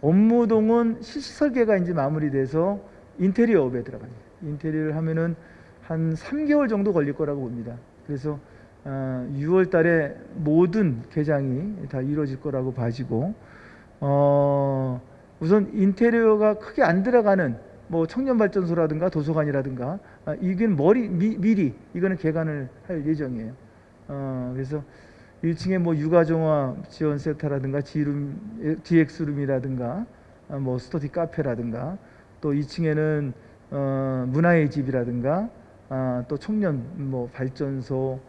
업무동은 실시 설계가 이제 마무리돼서 인테리어업에 들어갑니다. 인테리어를 하면은 한 3개월 정도 걸릴 거라고 봅니다. 그래서 어, 6월 달에 모든 개장이 다 이루어질 거라고 봐지고 어, 우선 인테리어가 크게 안 들어가는 뭐 청년발전소라든가 도서관이라든가 아, 이건 머리 미, 미리 이거는 개관을 할 예정이에요. 어, 그래서 1층에 뭐 육아정화 지원 센터라든가 지룸 DX룸이라든가 아, 뭐 스터디 카페라든가 또 2층에는 어, 문화의 집이라든가 아, 또 청년 뭐 발전소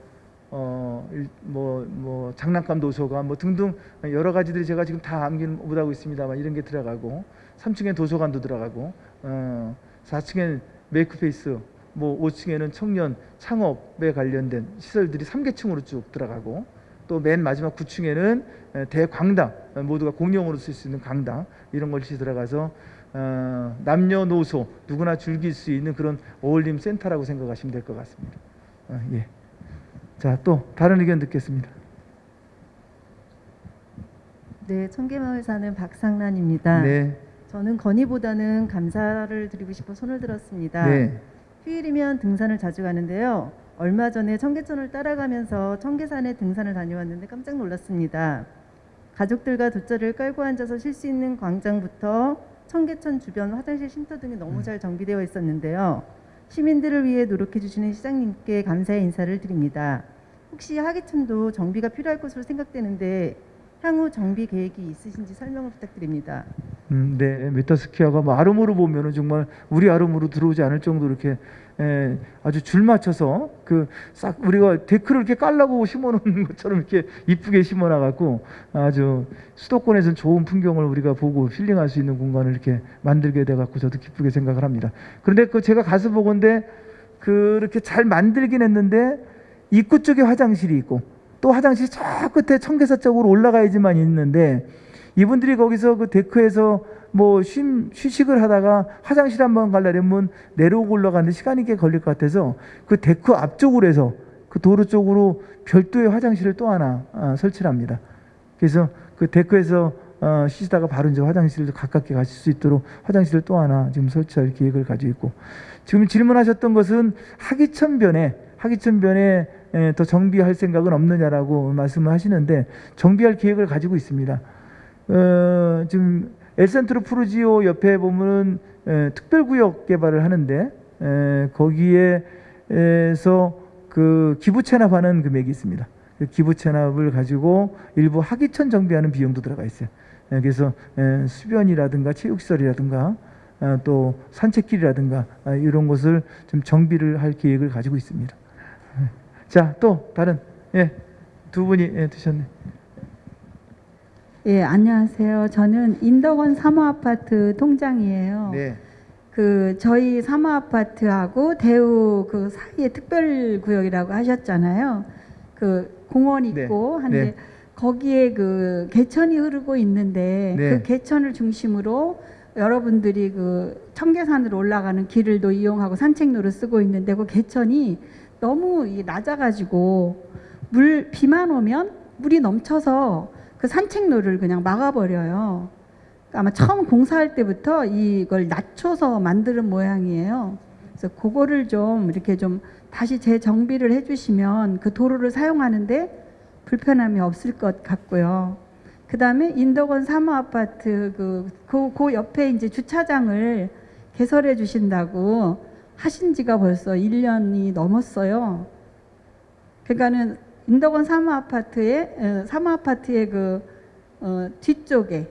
어, 어뭐뭐 뭐 장난감 도서관 뭐 등등 여러 가지들이 제가 지금 다 암기는 못하고 있습니다만 이런 게 들어가고 3층에 도서관도 들어가고 어 4층엔 메이크페이스 뭐 5층에는 청년 창업에 관련된 시설들이 3개층으로 쭉 들어가고 또 맨 마지막 9층에는 대광당 모두가 공용으로 쓸 수 있는 강당 이런 것이 들어가서 어, 남녀노소 누구나 즐길 수 있는 그런 어울림 센터라고 생각하시면 될 것 같습니다. 어, 예. 자, 또 다른 의견 듣겠습니다. 네, 청계마을 사는 박상란입니다. 네. 저는 건의보다는 감사를 드리고 싶어 손을 들었습니다. 네. 휴일이면 등산을 자주 가는데요. 얼마 전에 청계천을 따라가면서 청계산에 등산을 다녀왔는데 깜짝 놀랐습니다. 가족들과 돗자리를 깔고 앉아서 쉴 수 있는 광장부터 청계천 주변 화장실 쉼터 등이 너무 잘 정비되어 있었는데요. 시민들을 위해 노력해 주시는 시장님께 감사의 인사를 드립니다. 혹시 하계천도 정비가 필요할 것으로 생각되는데 향후 정비 계획이 있으신지 설명을 부탁드립니다. 음, 네, 메타스키아가 뭐 아름으로 보면은 정말 우리 아름으로 들어오지 않을 정도로 이렇게 에, 아주 줄 맞춰서 그 싹 우리가 데크를 이렇게 깔라고 심어놓는 것처럼 이렇게 이쁘게 심어놔갖고 아주 수도권에서는 좋은 풍경을 우리가 보고 힐링할 수 있는 공간을 이렇게 만들게 돼갖고 저도 기쁘게 생각을 합니다. 그런데 그 제가 가서 보건데 그렇게 잘 만들긴 했는데 입구 쪽에 화장실이 있고 또 화장실이 저 끝에 청계사 쪽으로 올라가야지만 있는데 이분들이 거기서 그 데크에서 뭐 쉼, 휴식을 하다가 화장실 한번 가려면 내려오고 올라가는데 시간이 꽤 걸릴 것 같아서 그 데크 앞쪽으로 해서 그 도로 쪽으로 별도의 화장실을 또 하나 아, 설치를 합니다. 그래서 그 데크에서 어, 쉬시다가 바로 이제 화장실도 가깝게 가실 수 있도록 화장실을 또 하나 지금 설치할 계획을 가지고 있고 지금 질문하셨던 것은 하기천변에 하기천변에 에, 더 정비할 생각은 없느냐라고 말씀을 하시는데 정비할 계획을 가지고 있습니다. 어, 지금 엘센트로 푸르지오 옆에 보면은 에, 특별구역 개발을 하는데 에, 거기에서 그 기부 체납하는 금액이 있습니다. 그 기부 체납을 가지고 일부 하기천 정비하는 비용도 들어가 있어요. 에, 그래서 에, 수변이라든가 체육시설이라든가 아, 또 산책길이라든가 아, 이런 것을 좀 정비를 할 계획을 가지고 있습니다. 자, 또 다른 예, 두 분이 예, 드셨네. 예, 안녕하세요. 저는 인덕원 사모아파트 통장이에요. 네. 그 저희 사모아파트하고 대우 그 사이에 특별 구역이라고 하셨잖아요. 그 공원 있고 네. 한데 네. 거기에 그 개천이 흐르고 있는데 네. 그 개천을 중심으로 여러분들이 그 청계산으로 올라가는 길을도 이용하고 산책로를 쓰고 있는데 그 개천이 너무 이 낮아가지고 물 비만 오면 물이 넘쳐서 그 산책로를 그냥 막아버려요. 아마 처음 공사할 때부터 이걸 낮춰서 만드는 모양이에요. 그래서 그거를 좀 이렇게 좀 다시 재정비를 해주시면 그 도로를 사용하는데 불편함이 없을 것 같고요. 그 다음에 인덕원 사모아파트 그, 그, 그 옆에 이제 주차장을 개설해 주신다고 하신 지가 벌써 1년이 넘었어요. 그러니까는 인덕원 사모아파트의 어, 사모아파트의 그 어, 뒤쪽에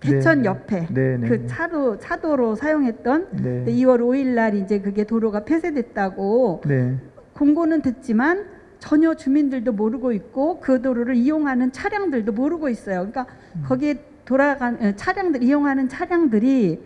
개천 네, 옆에 네, 네, 그 네. 차로 차도로 사용했던 네. 2월 5일 날 이제 그게 도로가 폐쇄됐다고 네. 공고는 듣지만 전혀 주민들도 모르고 있고 그 도로를 이용하는 차량들도 모르고 있어요. 그러니까 거기에 돌아간 에, 차량들 이용하는 차량들이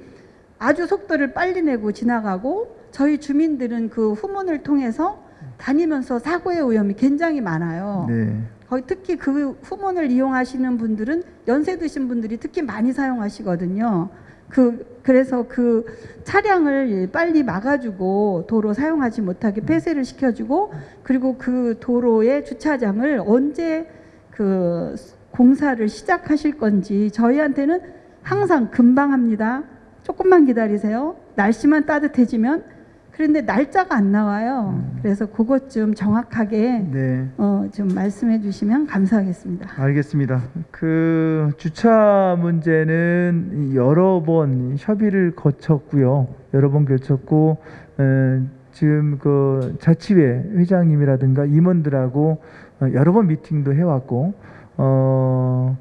아주 속도를 빨리 내고 지나가고 저희 주민들은 그 후문을 통해서 다니면서 사고의 위험이 굉장히 많아요. 네. 거기 특히 그 후문을 이용하시는 분들은 연세 드신 분들이 특히 많이 사용하시거든요. 그 그래서 그 차량을 빨리 막아주고 도로 사용하지 못하게 폐쇄를 시켜주고 그리고 그 도로의 주차장을 언제 그 공사를 시작하실 건지 저희한테는 항상 금방 합니다. 조금만 기다리세요. 날씨만 따뜻해지면 그런데 날짜가 안 나와요. 그래서 그것 좀 정확하게 네. 어, 좀 말씀해 주시면 감사하겠습니다. 알겠습니다. 그 주차 문제는 여러 번 협의를 거쳤고요. 여러 번 거쳤고 에, 지금 그 자치회 회장님이라든가 임원들하고 어, 여러 번 미팅도 해왔고 어.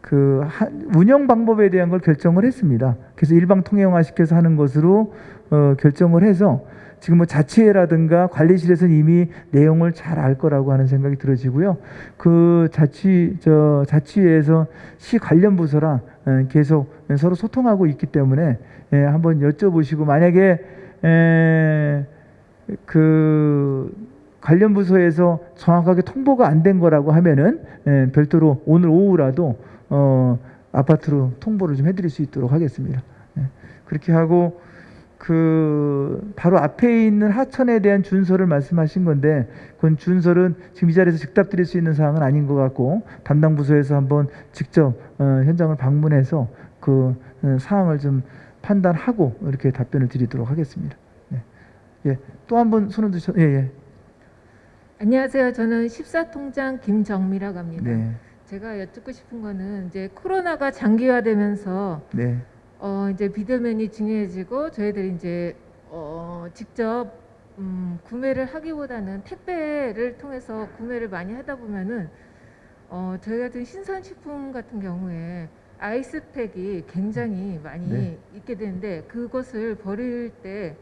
그 하- 운영 방법에 대한 걸 결정을 했습니다. 그래서 일방 통행화 시켜서 하는 것으로 어, 결정을 해서 지금 뭐 자치회라든가 관리실에서는 이미 내용을 잘 알 거라고 하는 생각이 들어지고요. 그 자치 저 자치회에서 시 관련 부서랑 에, 계속 서로 소통하고 있기 때문에 에, 한번 여쭤보시고 만약에 에, 그 관련 부서에서 정확하게 통보가 안 된 거라고 하면은 에, 별도로 오늘 오후라도 어, 아파트로 통보를 좀 해드릴 수 있도록 하겠습니다. 예. 그렇게 하고 그 바로 앞에 있는 하천에 대한 준설을 말씀하신 건데 그건 준설은 지금 이 자리에서 즉답 드릴 수 있는 사항은 아닌 것 같고 담당 부서에서 한번 직접 어, 현장을 방문해서 그 어, 사항을 좀 판단하고 이렇게 답변을 드리도록 하겠습니다. 네. 예, 또 한 번 손을 드셔. 예, 예. 안녕하세요. 저는 14통장 김정미라고 합니다. 네. 제가 여쭙고 싶은 거는 이제 코로나가 장기화되면서 네. 어 이제 비대면이 중요해지고 저희들이 이제 어 직접 음 구매를 하기보다는 택배를 통해서 구매를 많이 하다 보면은 어 저희 같은 신선식품 같은 경우에 아이스팩이 굉장히 많이 네. 있게 되는데 그것을 버릴 때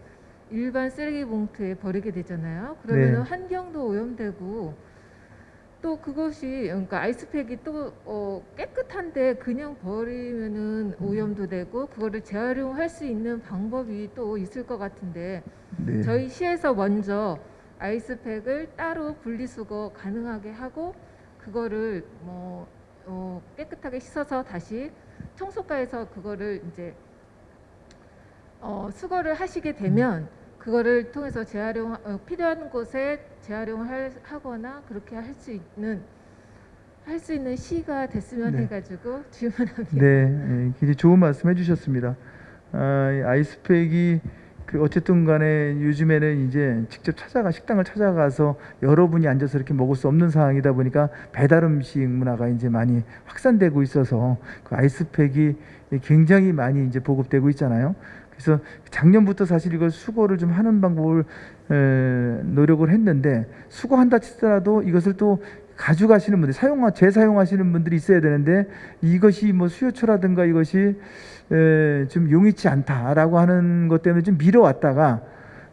일반 쓰레기 봉투에 버리게 되잖아요. 그러면 네. 환경도 오염되고 또 그것이 그러니까 아이스팩이 또 어, 깨끗한데 그냥 버리면은 오염도 되고 그거를 재활용할 수 있는 방법이 또 있을 것 같은데 네. 저희 시에서 먼저 아이스팩을 따로 분리수거 가능하게 하고 그거를 뭐 어, 깨끗하게 씻어서 다시 청소과에서 그거를 이제 어, 수거를 하시게 되면 그거를 통해서 재활용 어, 필요한 곳에 재활용을 하거나 그렇게 할 수 있는 할 수 있는 시가 됐으면 네. 해가지고 질문합니다. 네, 예, 굉장히 좋은 말씀 해주셨습니다. 아, 이 아이스팩이 그 어쨌든 간에 요즘에는 이제 직접 찾아가 식당을 찾아가서 여러분이 앉아서 이렇게 먹을 수 없는 상황이다 보니까 배달 음식 문화가 이제 많이 확산되고 있어서 그 아이스팩이 굉장히 많이 이제 보급되고 있잖아요. 그래서 작년부터 사실 이걸 수거를 좀 하는 방법을 에, 노력을 했는데 수거한다 치더라도 이것을 또 가져가시는 분들 사용하 재사용하시는 분들이 있어야 되는데 이것이 뭐 수요처라든가 이것이 에, 좀 용이치 않다라고 하는 것 때문에 좀 미뤄왔다가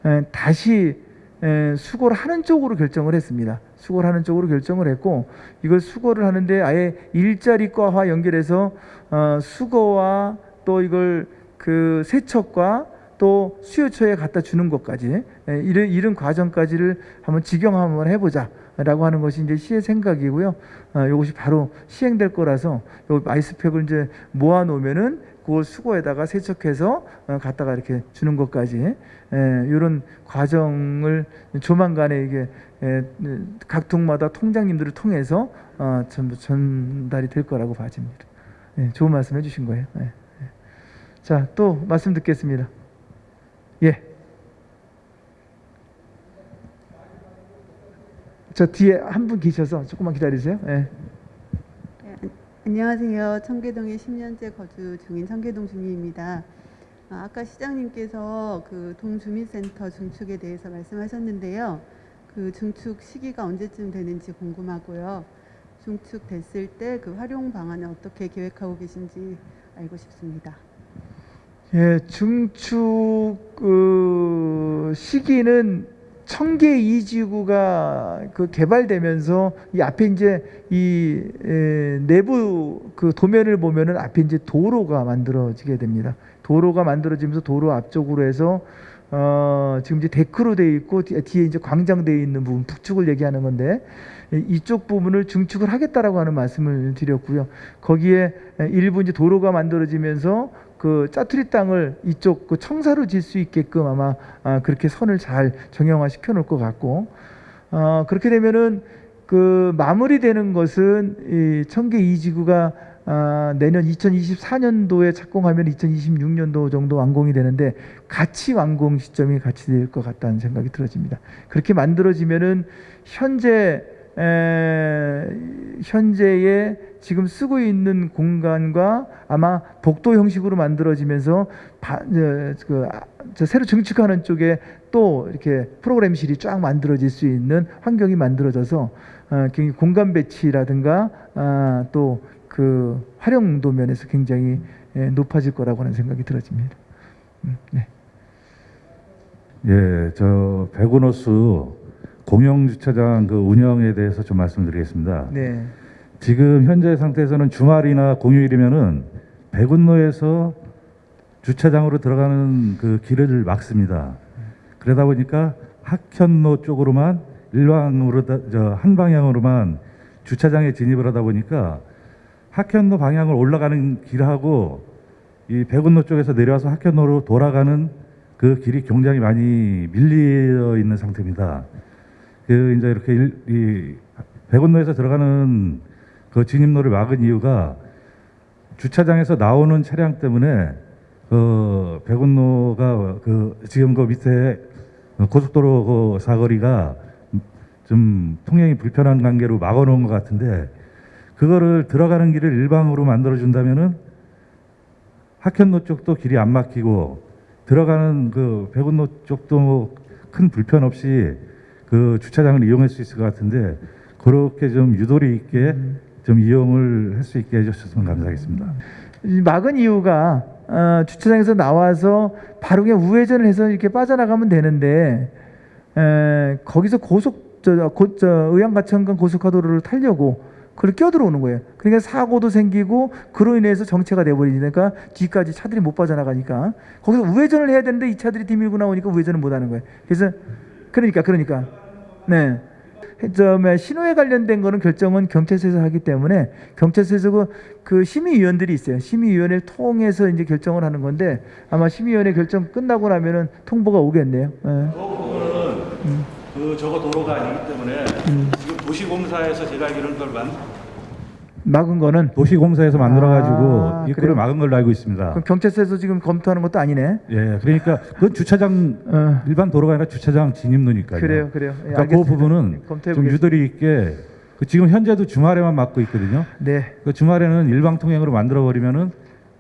에, 다시 에, 수거를 하는 쪽으로 결정을 했습니다. 수거를 하는 쪽으로 결정을 했고 이걸 수거를 하는데 아예 일자리과와 연결해서 어, 수거와 또 이걸 그 세척과 또 수요처에 갖다 주는 것까지 에, 이런 이런 과정까지를 한번 직영 한번 해보자 라고 하는 것이 이제 시의 생각이고요. 어, 이것이 바로 시행될 거라서 요 아이스팩을 이제 모아 놓으면은 그걸 수거에다가 세척해서 어, 갖다가 이렇게 주는 것까지 이런 과정을 조만간에 이게 에, 각 동마다 통장님들을 통해서 어, 전부 전달이 될 거라고 봐집니다. 예, 좋은 말씀 해주신 거예요. 예, 예. 자, 또 말씀 듣겠습니다. 예. 저 뒤에 한 분 계셔서 조금만 기다리세요. 예. 안녕하세요. 청계동에 10년째 거주 중인 청계동 주민입니다. 아, 아까 시장님께서 그 동주민센터 중축에 대해서 말씀하셨는데요. 그 중축 시기가 언제쯤 되는지 궁금하고요. 중축 됐을 때 그 활용 방안을 어떻게 계획하고 계신지 알고 싶습니다. 예, 중축 그 시기는 청계 이지구가 그 개발되면서 이 앞에 이제 이 에, 내부 그 도면을 보면은 앞에 이제 도로가 만들어지게 됩니다. 도로가 만들어지면서 도로 앞쪽으로 해서 어, 지금 이제 데크로 되어 있고 뒤- 뒤에 이제 광장 되어 있는 부분 북축을 얘기하는 건데 이- 이쪽 부분을 중축을 하겠다라고 하는 말씀을 드렸고요. 거기에 일부 이제 도로가 만들어지면서 그 짜투리 땅을 이쪽 그 청사로 질 수 있게끔 아마 아, 그렇게 선을 잘 정형화 시켜 놓을 것 같고 어, 그렇게 되면은 그 마무리되는 것은 이 청계 이지구가 아, 내년 2024년도에 착공하면 2026년도 정도 완공이 되는데 같이 완공 시점이 같이 될 것 같다는 생각이 들어집니다. 그렇게 만들어지면은 현재 에, 현재의 지금 쓰고 있는 공간과 아마 복도 형식으로 만들어지면서 바, 저, 그, 아, 저 새로 증축하는 쪽에 또 이렇게 프로그램실이 쫙 만들어질 수 있는 환경이 만들어져서 어, 공간 배치라든가 아, 또그 활용도 면에서 굉장히 예, 높아질 거라고 하는 생각이 들어집니다. 음, 네. 예, 저 백운호수 공영 주차장 그 운영에 대해서 좀 말씀드리겠습니다. 네. 지금 현재 상태에서는 주말이나 공휴일이면은 백운로에서 주차장으로 들어가는 그 길을 막습니다. 그러다 보니까 학현로 쪽으로만 일방으로 다- 저한 방향으로만 주차장에 진입을 하다 보니까 학현로 방향을 올라가는 길하고 이 백운로 쪽에서 내려와서 학현로로 돌아가는 그 길이 굉장히 많이 밀려 있는 상태입니다. 그 이제 이렇게 일, 이 백운로에서 들어가는 그 진입로를 막은 이유가 주차장에서 나오는 차량 때문에 그 백운로가 그 지금 그 밑에 고속도로 그 사거리가 좀 통행이 불편한 관계로 막아놓은 것 같은데 그거를 들어가는 길을 일방으로 만들어 준다면은 학현로 쪽도 길이 안 막히고 들어가는 그 백운로 쪽도 뭐 큰 불편 없이 그 주차장을 이용할 수 있을 것 같은데 그렇게 좀 유도리 있게 좀 이용을 할 수 있게 해주셨으면 감사하겠습니다. 막은 이유가 어, 주차장에서 나와서 바로 그냥 우회전을 해서 이렇게 빠져나가면 되는데 에, 거기서 고속 저, 고, 저 의왕가천간 고속화도로를 타려고 그걸 껴들어오는 거예요. 그러니까 사고도 생기고 그로 인해서 정체가 돼버리니까 뒤까지 차들이 못 빠져나가니까 거기서 우회전을 해야 되는데 이 차들이 뒤밀고 나오니까 우회전을 못 하는 거예요. 그래서 그러니까 그러니까 네. 저 뭐야, 신호에 관련된 거는 결정은 경찰서에서 하기 때문에 경찰서에서 그, 그 심의위원들이 있어요. 심의위원회를 통해서 이제 결정을 하는 건데 아마 심의위원회 결정 끝나고 나면은 통보가 오겠네요. 예. 그 부분은 그 저거 도로가 아니기 때문에 지금 도시공사에서 제가 알기로는 막은 거는 도시공사에서 만들어가지고 아, 입구를 그래요? 막은 걸로 알고 있습니다. 그럼 경찰서에서 지금 검토하는 것도 아니네. 예, 그러니까 그건 주차장 일반 도로가 아니라 주차장 진입로니까요. 어. 그래요, 그래요. 예, 그러니까 그 알겠습니다. 부분은 검토해 좀. 유도리 있게 그 지금 현재도 주말에만 막고 있거든요. 네. 그 주말에는 일방 통행으로 만들어 버리면은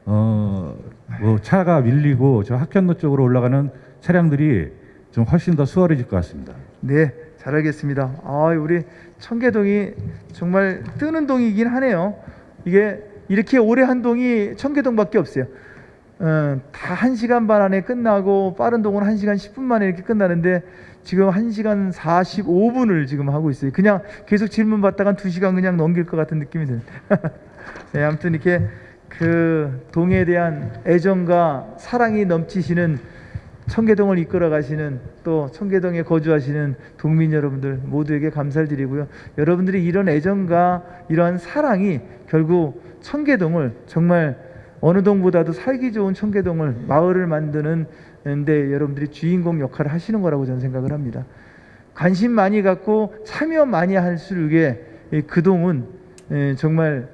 어뭐 차가 밀리고 저 학현로 쪽으로 올라가는 차량들이 좀 훨씬 더 수월해질 것 같습니다. 네, 잘 알겠습니다. 아, 우리 청계동이 정말 뜨는 동이긴 하네요. 이게 이렇게 오래 한 동이 청계동밖에 없어요. 어, 다 1시간 반 안에 끝나고 빠른 동은 1시간 10분 만에 이렇게 끝나는데 지금 1시간 45분을 지금 하고 있어요. 그냥 계속 질문 받다가 2시간 그냥 넘길 것 같은 느낌이 들어요. <laughs> 네, 아무튼 이렇게 그 동에 대한 애정과 사랑이 넘치시는 청계동을 이끌어 가시는 또 청계동에 거주하시는 동민 여러분들 모두에게 감사를 드리고요. 여러분들이 이런 애정과 이러한 사랑이 결국 청계동을 정말 어느 동보다도 살기 좋은 청계동을 마을을 만드는 데 여러분들이 주인공 역할을 하시는 거라고 저는 생각을 합니다. 관심 많이 갖고 참여 많이 할수록에 이그 동은 에, 정말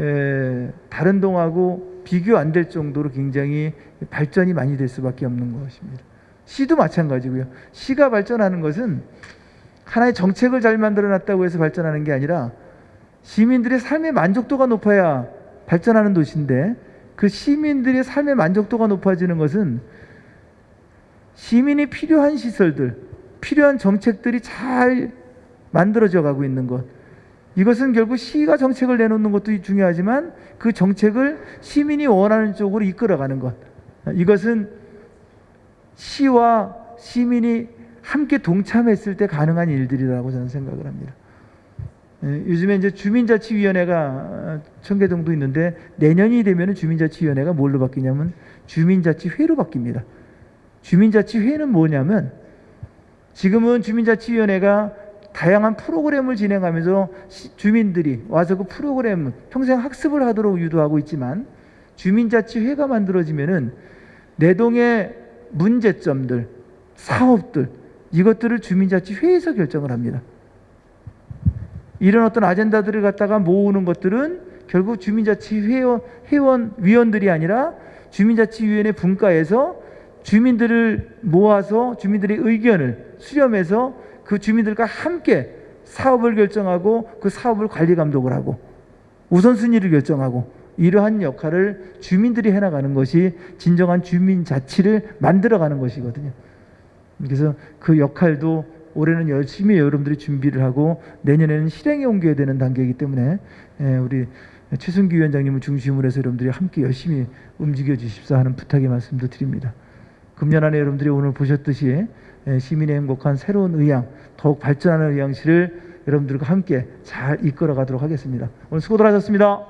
에, 다른 동하고 비교 안 될 정도로 굉장히 발전이 많이 될 수밖에 없는 것입니다. 시도 마찬가지고요. 시가 발전하는 것은 하나의 정책을 잘 만들어 놨다고 해서 발전하는 게 아니라 시민들의 삶의 만족도가 높아야 발전하는 도시인데 그 시민들의 삶의 만족도가 높아지는 것은 시민이 필요한 시설들, 필요한 정책들이 잘 만들어져 가고 있는 것. 이것은 결국 시가 정책을 내놓는 것도 중요하지만 그 정책을 시민이 원하는 쪽으로 이끌어가는 것. 이것은 시와 시민이 함께 동참했을 때 가능한 일들이라고 저는 생각을 합니다. 예, 요즘에 이제 주민자치위원회가 청계동도 있는데 내년이 되면 주민자치위원회가 뭘로 바뀌냐면 주민자치회로 바뀝니다. 주민자치회는 뭐냐면 지금은 주민자치위원회가 다양한 프로그램을 진행하면서 시- 주민들이 와서 그 프로그램 평생 학습을 하도록 유도하고 있지만 주민자치회가 만들어지면은 내 동의 문제점들, 사업들 이것들을 주민자치회에서 결정을 합니다. 이런 어떤 아젠다들을 갖다가 모으는 것들은 결국 주민자치회원 회원 위원들이 아니라 주민자치위원회 분과에서 주민들을 모아서 주민들의 의견을 수렴해서 그 주민들과 함께 사업을 결정하고 그 사업을 관리 감독을 하고 우선순위를 결정하고 이러한 역할을 주민들이 해나가는 것이 진정한 주민 자치를 만들어가는 것이거든요. 그래서 그 역할도 올해는 열심히 여러분들이 준비를 하고 내년에는 실행에 옮겨야 되는 단계이기 때문에 예, 우리 최순기 위원장님을 중심으로 해서 여러분들이 함께 열심히 움직여 주십사 하는 부탁의 말씀도 드립니다. 금년 안에 여러분들이 오늘 보셨듯이 예, 시민의 행복한 새로운 의향, 더욱 발전하는 의향실을 여러분들과 함께 잘 이끌어 가도록 하겠습니다. 오늘 수고들 하셨습니다.